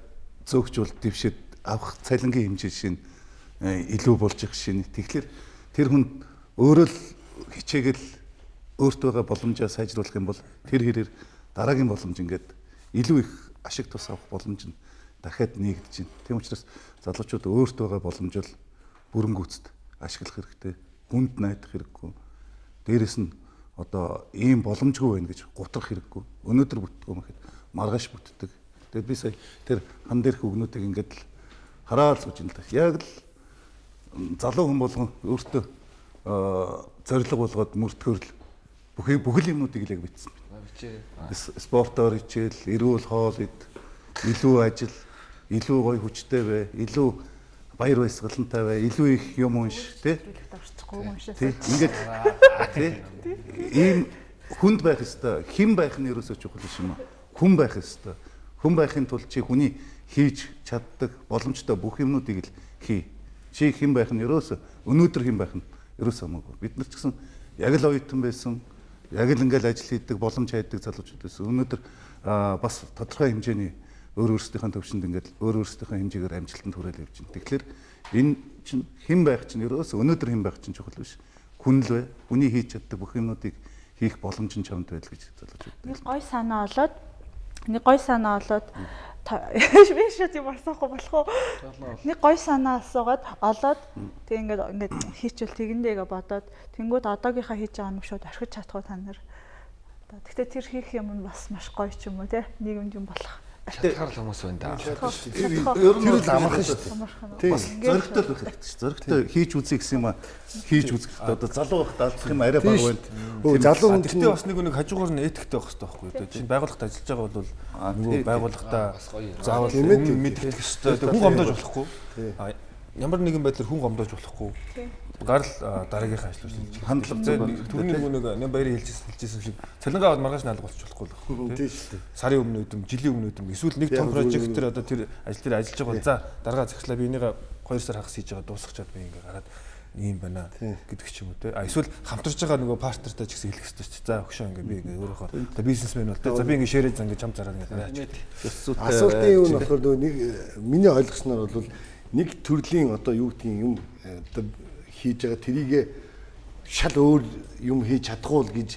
зөөгчүүл дэвшээд авах цалингийн хэмжээ шин илүү болж их шин. Тэгэхээр тэр хүн өөрөө л хичээгэл өөртөө байгаа боломжоо сайжруулах юм бол тэр хэрээр дараагийн боломж ингээд илүү их ашиг тус авах боломж нь дахиад нэгдэж байна. Тийм учраас залуучууд өөртөө байгаа боломжол бүрэнгүүцэд ашиглах хэрэгтэй. Хүнд найдах хэрэггүй. Дээрэс нь одоо ийм боломжгүй байна гэж гутрах хэрэггүй. Өнөөдөр бүтдгөө мэхэд маргааш бүтдэг. Тэгээд би сая тэр хан дээрх үгнүүдийг ингээд л хараад сууж юм л да. Яг л залуу хүн болгон өөртөө зориг болгоод мөрдгөр л бүхий бүхэл юмнуудыг л яг бичсэн байна. Спортоор хичээл, эрүүл хоол ид, илүү ажил, илүү гоё хүчтэй бай, илүү баяр баясгалантай бай, илүү их юм унш, тий? Тий. Ингээд тий. Ийм хүнд байх ёстой. Хэн байх нь ерөөсөө чухал биш юм аа. Хүн байх ёстой. Хүн байхын тулд чи хүний хийж чаддаг боломжтой бүх юмнуудыг л хий. Чи хэн байх нь ерөөсөө өнөөдөр хэн байх нь ерөөсөө хамаагүй. Бид нар ч гэсэн яг л оюутан байсан яг л ингээл ажил хийдэг боломж хайдаг залуучууд байсан. Өнөөдөр бас тодорхой хэмжээний өөр өөрсдийнхээ төвшөнд ингээд өөр өөрсдийнхээ хэмжээгээр амжилтанд хүрээл явж байна. Тэгэхээр энэ чинь хэн байх чинь ерөөс өнөөдөр хэн байх чинь чухал биш. Хүн л бай. Хүний хийж чаддаг бүх юмнуудыг хийх боломж нь чамд байл гэж залуучууд. Нэг гой санаа олоод нэг гой санаа олоод би шат юм асуухгүй болох уу? Нэг гой санаа асуугаад олоод тэг ингээд ингээд хийчихвэл тэгэндээгээ бодоод тэнгууд одоогийнхаа хийж байгаа юм шууд орхиж чадах уу та нар. Гэхдээ тэр хийх юм нь бас маш гоё ч юм уу те нийгэмд юм болох. Шатгаар л хүмүүс байна да. Ер нь л амархан шүү дээ. Бас зөрөгтэй л байх хэрэгтэй шүү. Зөрөгтэй хийж үзье гэсэн юм а хийж үзэх хэрэгтэй. Одоо залуу байхад алдах юм арай баг байна. Өө залуу хүн Тэгтээ бас нэг нэг хажуугаар нь этиктэй байх хэрэгтэй байхгүй юу? Чинь байгууллагт ажиллаж байгаа бол нөгөө байгууллагатаа заавал мэдэх хэрэгтэй. Хүн гомдож болохгүй. Ямар нэгэн байдлаар хүн гомдож болохгүй. Гарал дараагийнхаа ажил хийж хандлага түрүүний нэг нэг баярын хэлжсэн хэлжсэн шиг цалингаа аваад маргааш наалга болчих болохгүй л тийм шүү дээ. Сарын өмнө өдөм, жилийн өмнө өдөм эсвэл нэг том прожектор одоо тэр ажил дээр ажиллаж байгаа за дараагаа захирлаа би энийг 2 сар хагас хийж байгаа дуусгачаад би ингээ гараад ийм байна гэдэг ч юм уу те. А эсвэл хамтарч байгаа нөгөө партнертай ч гэсэн хэлэх хэрэгтэй ч. За өгшөө ингээ би ингээ өөрөөхөө бизнесмен бол те. За би ингээ ширээ зан ингээ чам зараад ингээ гараач. Асуултын юу нь болохоор нэг миний ойлгосноор бол нэг төрлийн одоо юу гэдгийг юм одоо хийж байгаа трийгээ шал өөр юм хийж чадхуул гэж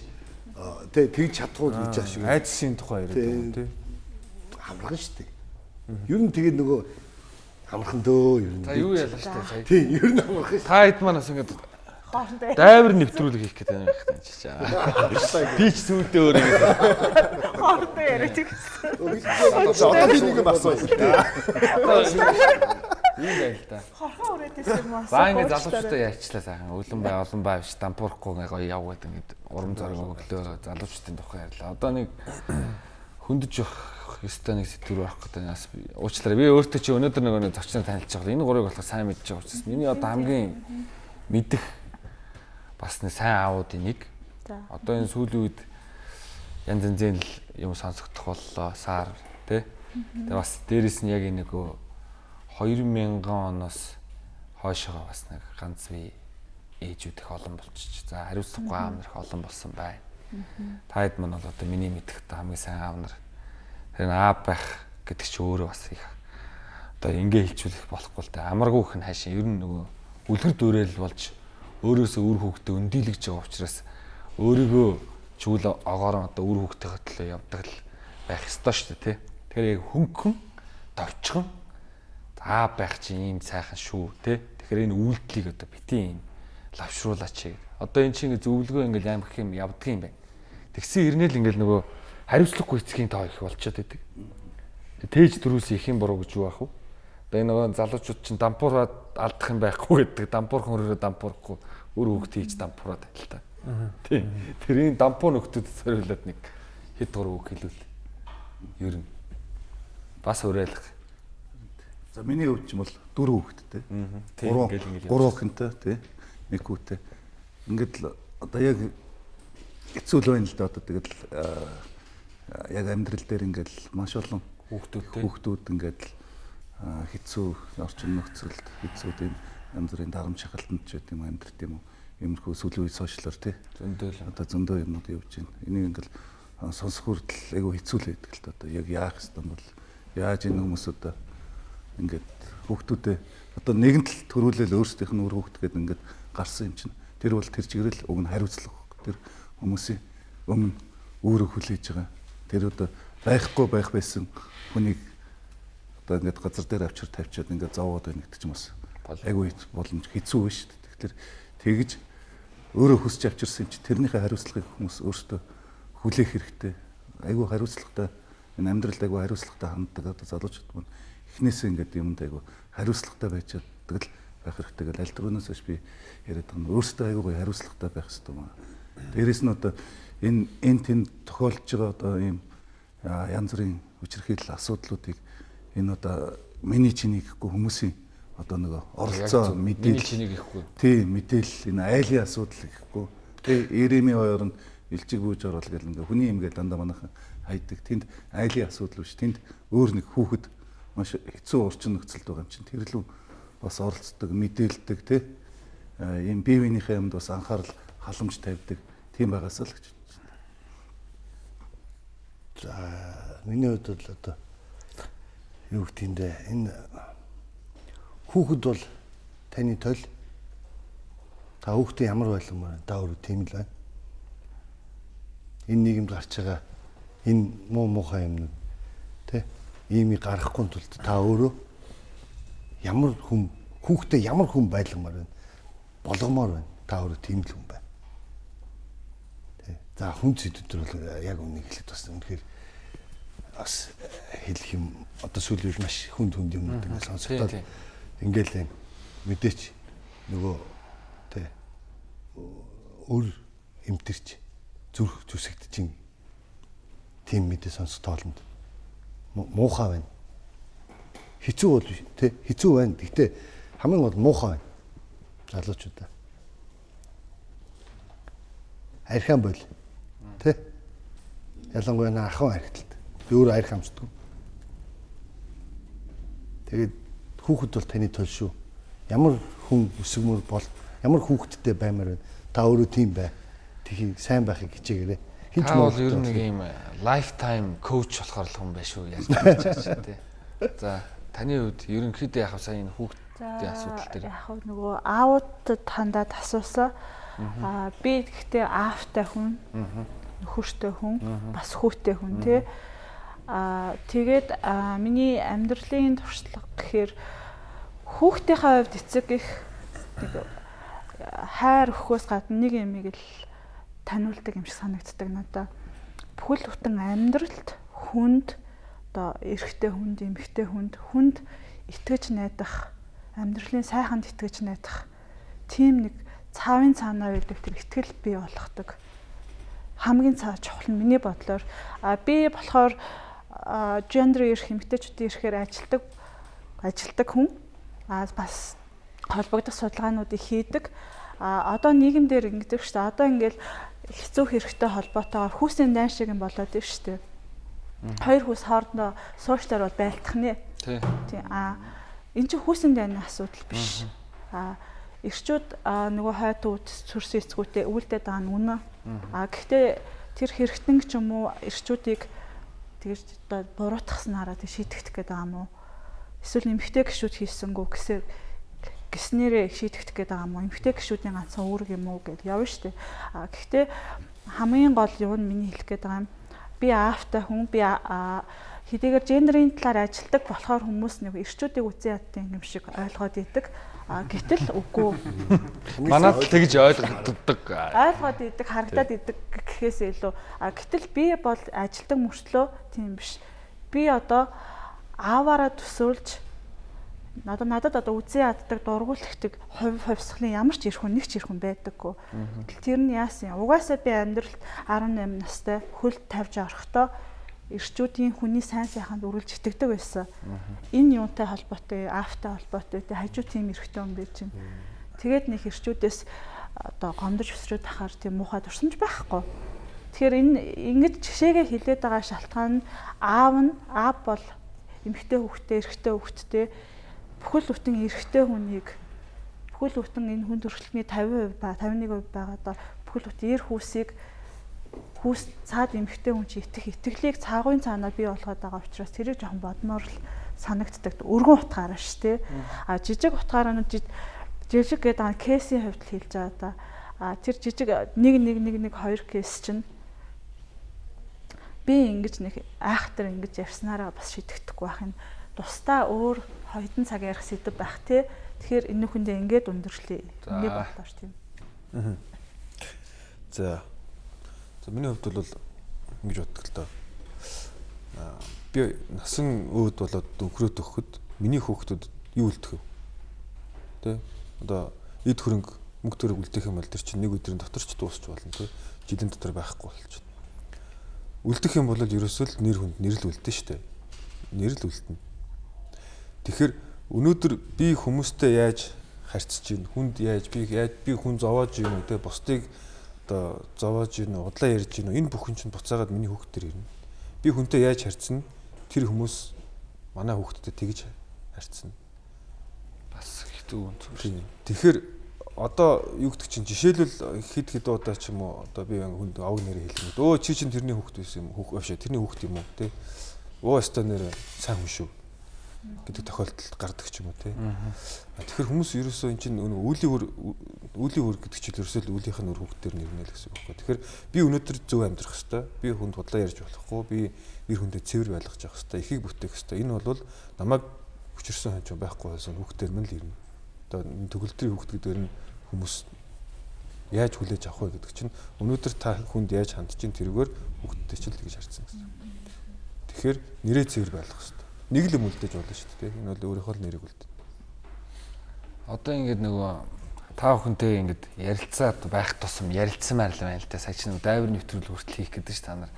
тэ тэгж чадхуул гэж байгаа шиг. Айдсын тухай яриад байгаа тий. Амархан шүү дээ. Ер нь тэгээд нөгөө амархан дөө ер нь. За юу ялаа штэ сая. Тий, ер нь амархан. Та хэд манаас ингээд хоорондоо дайвар нэвтрүүлэг хийх гэдэг юм байна чи чаа. Би ч сүулдэ өөр юм. хоорондоо яриад гэсэн. Одоо би нэг юм асууя. Ийм байл та. Хорхон өрөөдөөс юм аа. За ингээд залуучуудаа яачлаа сайхан. Өлөн бай, олон бай биш дампуурахгүй ингээ гоё яв гэдэг ингээд урам зориг өглөө залуучуудын тухай ярьлаа. Одоо нэг хөндөж явах ёстой нэг сэдвэр байх гэдэг нас уучлаарай. Би өөртөө чи өнөөдөр нөгөө танилцж байгаа. Энэ гурыг болохоор сайн мэдж байгаа учраас миний одоо хамгийн мэдэх бас нэг сайн аавуудын нэг. Одоо энэ сүүлийн үед янз янзын л юм сонсогдох боллоо. Сар тий. Тэгээ бас дээрэс нь яг энэ нөгөө 2000 оноос хойшоо бас нэг ганц бие ээжүүд их олон болчих. За хариуцлагагүй аав нар их олон болсон байна. Та хэд мань бол одоо миний мэдэх та хамгийн сайн аав нар. Тэр аав байх гэдэг чи өөрөө бас их одоо ингээ хэлжүүлэх болохгүй л да. Амаргүй нь хайшин ер нь нөгөө үлгэр дуурайл болж өөрөөсөө үр хөвгтө өндийлгэж байгаа учраас өөрийгөө чүүл огоорон одоо үр хөвгтөйгөө төлөө явдаг л байх ёстой шүү дээ тий. Тэгэхээр яг хөнгөн товчхон аа байх чинь ийм сайхан шүү тий. Тэгэхээр энэ үйлдэлийг одоо битгий энэ лавшруулаач гэдэг. Одоо эн чинь зөвлөгөө ингээл аим гэх юм явдаг юм байна. Тэгсэн ирнэл ингээл нөгөө хариуцлагагүй эцгийн тоо их болчиход байдаг. Тээж дөрүүс их юм буруу гэж юу ах вэ? Энэ нөгөө залуучууд чинь дампуураад алдах юм байхгүй гэдэг. Дампуурх хөрөөрөө дампуурахгүй өөр хөвгт хийж дампуураад байл та. Тийм. Тэрийн дампуу нөхдөд зориулаад нэг хэд гур үг хэлүүл. Ер нь бас уриалах. За миний хувьд ч юм бол дөрөв. Тийм Гурван гурван охинтой тий. Нэг хүүтэй. Ингээд л одоо яг хэцүү л байна л да одоо тэгэл яг амьдрал дээр ингээд маш олон Хүүхдүүд хүүхдүүд ингээд л хэцүү орчин нөхцөлд хэцүү тийм янз бүрийн дарамт шахалтанд ч гэдэг юм амьдрт юм уу. Иймэрхүү сүүлийн үе сошиалор тий. Зөндөө л. Одоо зөндөө юмнууд явж байна. Энийг ингээл сонсох хүртэл айгүй хэцүү л байдаг л да. Одоо яг яах ёстой бол яаж энэ хүмүүс одоо ингээд хүүхдүүдээ одоо нэгэнт л төрүүлэл өөрсдийнх нь үр хүүхд гэдэг ингээд гарсан юм чинь тэр бол тэр чигээрэл уг нь хариуцлага тэр хүмүүсийн өмнө өөрөө хүлээж байгаа тэр одоо байхгүй байх байсан хүнийг одоо ингээд газар дээр авчир тавьчаад ингээд зовоод байна гэдэг чинь бас айгүй боломж хэцүү байна шүү дээ. Тэгэхээр тэгж өөрөө хүсч авчирсан юм чи тэрнийхээ хариуцлагыг хүмүүс өөрсдөө хүлээх хэрэгтэй. Айгүй хариуцлагатай энэ амьдралд айгүй хариуцлагатай ханддаг одоо залуучууд мань эхнээсээ ингээд юмд айгүй хариуцлагатай байж чаддаг л байх хэрэгтэй гэл аль төрөөс биш би яриад байгаа нь өөрсдөө айгүй хариуцлагатай байх хэрэгтэй маа. Дээрээс нь одоо энэ энэ тэнд тохиолдож байгаа одоо ийм янз бүрийн хүчирхийлэл асуудлуудыг энэ одоо миний чиний гэхгүй хүмүүсийн одоо нөгөө оролцоо Миний мэдээлэл. чинийг ихгүй. тий мэдээлэл энэ айлын асуудал гэхгүй. Тий Иремийн хоёр нь илчиг бүүж орол гэл ингээ хүний юм гээл дандаа манайхан хайдаг. Тэнд айлын асуудал биш. Тэнд өөр нэг хүүхэд маш хэцүү орчин нөхцөлд байгаа юм чинь. Тэр лүү бас оролцдог мэдээлдэг тий. А, ийм бие биенийхээ юмд бас анхаарал халамж тавьдаг. Тийм байгаас л гэж За миний хувьд бол одоо юу гэдэндээ энэ хүүхэд бол таны тойл та хүүхдээ ямар байлгамаар та өөрөө тийм л байна. Энэ нийгэмд гарч байгаа энэ муу муухай юмнууд тий иймийг гаргахгүй тулд та өөрөө ямар хүн хүүхдээ ямар хүн байлгамаар байна болгомоор байна. Та өөрөө тийм л хүн байна. Тий. За хүн зүйдүүд бол яг үнийг хэлээд бас үнэхээр бас хэлэх юм одоо сүүлийн үед маш хүнд хүнд юмнууд ингэ Тийм, сонсогдоод ингээл юм мэдээч нөгөө тий өр эмтэрч зүрх зүсэгдэж тийм мэдээ сонсох тоолонд му- муухай байна. Хэцүү бол тий хэцүү байна. Гэхдээ хамгийн гол муухай байна. Залуучуудаа. Архиан бол тий ялангуяа на ахын архиталт. Би өөрөө арх амсдаг. Тэгээд хүүхэд бол таны төл шүү. Ямар хүн өсгмөр бол ямар хүүхэдтэй баймаар байна. Та өөрөө тийм бай. Тхийг сайн байхыг хичээгээрэй. Хинч Та бол ер нь нэг юм lifetime coach болохоор л хүн байх шүү яаж байгаа тий. За таны хувьд ерөнхийдөө яг сая энэ хүүхдийн асуудал дээр яг нөгөө аавуудад хандаад асуусан. Аа би гэхдээ аавтай хүн, нөхөртэй хүн, бас хүүтэй хүн тий. Аа тэгээд миний амьдралын туршлага гэхээр хүүхдийнхээ хувьд эцэг их нэг хайр өгөхөөс гадна нэг юмыг л таниулдаг юм шиг санагддаг надад. Бүхэл бүтэн амьдралд хүнд одоо эрэгтэй хүнд, эмэгтэй хүнд, хүнд итгэж найдах, амьдралын сайханд итгэж найдах тийм нэг цаавын цаанаа байдаг тэр итгэл бий болгодог. Хамгийн цаа чухал нь миний бодлоор а би болохоор гендер эрх эмэгтэйчүүдийн эрхээр ажилдаг ажилдаг хүн а бас холбогдох судалгаануудыг хийдэг. А одоо нийгэмдэр ингэдэг шүү дээ. Одоо ингээл хэцүү хэрэгтэй холбоотойгоор хүүсийн дайн шиг юм болоод байна шүү дээ. Хоёр хүүс хоорондоо суучлаар бол байлтах нэ. Тий. Тий. А эн чинь хүүсийн дайны асуудал биш. А эрчүүд нөгөө хойд үүд сүрс эцгүүтээ үүлдээд байгаа нь үнэ. А гэхдээ тэр хэрэгтэн ч юм уу эрчүүдийг тэгж одоо буруутгахснараа тэг шийтгэх гээд байгаа юм уу? Эсвэл эмгтэй гişүүд хийсэнгүү гэсээр гиснэрээ шийтгэх гээд байгаа юм уу? Эмгтэй гişүүдийн ганцхан үүрэг юм уу гэж явна штэ. А гэхдээ хамгийн гол юу нь миний хэлэх гээд байгаа юм. Би аавтай хүн би хэдийгээр гендерийн талаар ажилдаг болохоор хүмүүс нэг эрчүүдийг үзэн яддаг юм шиг ойлгоод идэг. А гэтэл үгүй. Манад тэгж ойлгогддог. Ойлгоод идэг, харагдаад идэг гэхээс илүү. А гэтэл би бол ажилдаг мөртлөө тийм биш. Би одоо ааваараа төсөөлж надад надад одоо үзэн яддаг дургуулхдаг хувь хувьсгалын ямар ч ирэх хүн нэг ч ирэх хүн байдаггүй. Тэр нь яасан юм? Угаасаа би амьдралд 18 настай хөлд тавьж орохдоо эрчүүдийн хүний сайн сайханд үргэлж итгэдэг байсан. Энэ юунтай холбоотой, аавтай холбоотой, тэ хажуу тийм эрхтэй юм байж байна. Тэгээд нэг эрчүүдээс одоо гомдож өсрөөд тахаар тийм муухай дурсамж байхгүй. Тэгэхээр энэ ингэж жишээгээ хилээд байгаа шалтгаан нь аав нь аав бол эмэгтэй хүүхдээ, эрэгтэй хүүхдтэй бүхэл бүтэн эрэгтэй хүнийг бүхэл бүтэн энэ хүн төрөлхтний 50% ба 51% байгаа доо бүхэл бүтэн эр хүүсийг хүүс цаад эмхтэй хүн чи итгэх итгэлийг цаагын цаанаа бий болгоод байгаа учраас тэрийг жоохон бодмоор л санагддаг. Өргөн утгаараа шүү дээ. А жижиг утгаараа нь жижиг гэдэг байгаа кейсийн хувьд хэлж байгаа да. А тэр жижиг нэг нэг нэг нэг хоёр кейс чинь би ингэж нэг айхтар ингэж явснараа бас шидэхдэггүй байх нь тусдаа өөр хоёрын цаг ярих сэдв байх те. Тэгэхээр энэ хүндээ ингээд өндөрлөе. Ингээд боллоо ш тийм. За За миний хувьд бол ингэж боддог л доо. Би насан өөд болоод өнхрөөд өгөхөд миний хүүхдүүд юу үлдэх вэ? Тэ? Одоо эд хөрөнгө мөнгө төрөг үлдэх юм бол тэр чинь нэг өдрийн дотор ч дуусч болно тэ. Жилийн дотор байхгүй болчихно. Үлдэх юм бол ерөөсөө л нэр хүнд нэрл үлдэн штэ. Нэрл үлдэнэ. Тэгэхээр өнөөдөр би хүмүүстэй яаж харьцаж гин хүнд яаж би яаж би хүн зовоож юм уу те бусдыг одоо зовоож гин удлаа ярьж гин энэ бүхэн чинь буцаагаад миний хүүхд төр ирнэ. Би хүнтэй яаж харьцна? Тэр хүмүүс манай хүүхдтэй тэгж харьцна. Бас хэцүү үн зүйл. Тэгэхээр одоо юу гэдэг чинь жишээлбэл хэд хэд удаа ч юм уу одоо би хүнд авг нэрээ хэлнэ. Өө чи чинь тэрний хүүхд байсан юм хүүхд биш тэрний хүүхд юм уу те. Өө өстө нэр сайн хүн шүү гэдэг тохиолдол гардаг ч юм уу тий. Тэгэхээр хүмүүс ерөөсөө эн чинь үлийн үр үлийн үр гэдэг чинь ерөөсөө үлийнх нь үр хөвгтөр нэрнэ л гэсэн үг байхгүй. Тэгэхээр би өнөөдөр зөв амьдрах хэвээр би хүнд худлаа ярьж болохгүй би ир хүндээ цэвэр байлгаж явах хэвээр ихийг бүтээх хэвээр энэ бол намайг хүчрсэн хонч байхгүй байсан хөвгтөр мэн л ирнэ. Одоо төгөлдрийн хөвгт гэдэг нь хүмүүс яаж хүлээж авах вэ гэдэг чинь өнөөдөр та хүнд яаж хандж ин тэргээр хөвгттэй ч л тэгж харцсан гэсэн. Тэгэхээр нэрээ цэвэр байлгах нэг л юм үлдээж болно шүү дээ. Энэ бол өөрийнхөө л нэрийг үлдээ. Одоо ингээд нөгөө та бүхэнтэй ингээд ярилцаад байх тусам ярилцсан байл байна л да. Сая чинь дайвар нэвтрүүлэг хүртэл хийх гэдэг ш та нар.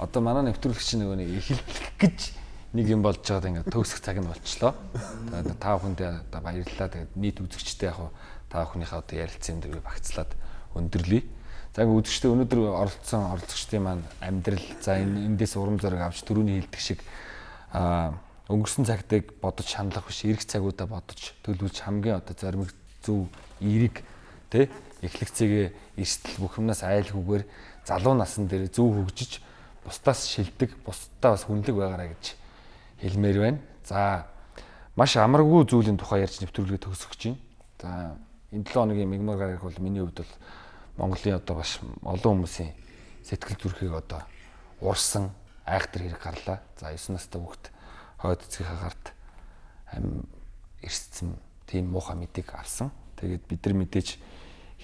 Одоо манай нэвтрүүлэг чинь нөгөө нэг эхэлэх гэж нэг юм болж байгаад ингээд төгсөх цаг нь болчлоо. Тэгээд та бүхэндээ одоо баярлалаа. Тэгээд нийт үзэгчтэй яг та бүхнийхээ одоо ярилцсан юм дээр багцлаад өндөрлөе. За ингээд үзэгчтэй өнөөдөр оролцсон оролцогчдын маань амьдрал за энэ эндээс урам зориг авч түрүүний хилдэг шиг аа өнгөрсөн цагтыг бодож шаналах биш эрэх цагуудаа бодож төлөвлөж хамгийн одоо зоримог зөв эерэг тэ эхлэгцээгээ эрсдэл бүх юмнаас айлгүйгээр залуу насн дээр зөв хөгжиж бусдаас шилдэг бусдаа бас хүнлэг байгаараа гэж хэлмээр байна. За маш амаргүй зүйлийн тухай ярьж нэвтрүүлгээ төгсгөж байна. За энэ 7 хоногийн мигмар гарах бол миний хувьд бол Монголын одоо бас олон хүмүүсийн сэтгэл зүрхийг одоо уурсан айхтар хэрэг гарлаа. За 9 настай хүүхэд хойд эцгийнхаа гарт ам эрсцэн тийм муухай мэдээг авсан. Тэгээд бид нар мэдээж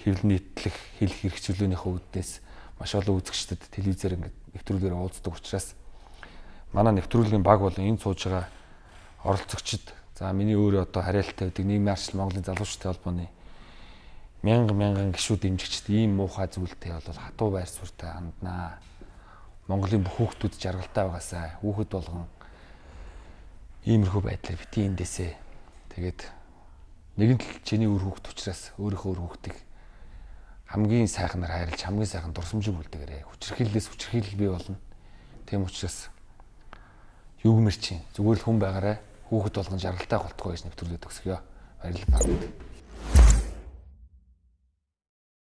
хэвлэл нийтлэх хэл хэрэгчлүүлээнийхээ үүднээс маш олон үзэгчдэд телевизээр ингээд нэвтрүүлгээр уулздаг учраас манай нэвтрүүлгийн баг бол энэ сууж байгаа оролцогчд за миний өөрөө одоо хариалтай байдаг нийгмийн арчил Монголын залуучуудын холбооны мянга мянган гişүүд дэмжигчд ийм муухай зүйлтэй бол хатуу байр суурьтай ханднаа. Монголын бүх хүүхдүүд жаргалтай байгаасаа хүүхэд болгон иймэрхүү байдлаар бити эндээсээ тэгээд нэгэн л чиний үр хүүхд учраас өөрийнхөө үр хүүхдийг хамгийн сайхнаар хайрлаж хамгийн сайхан дурсамжийг үлдээгээрэй. Хүчрхийллээс хүчрхийлэл бий болно. Тийм учраас юу гэмэр чинь зүгээр л хүн байгаарай. Хүүхэд болгон жаргалтай голтгоо гэж нэвтрүүлээд өгсгөө. Баярлалаа.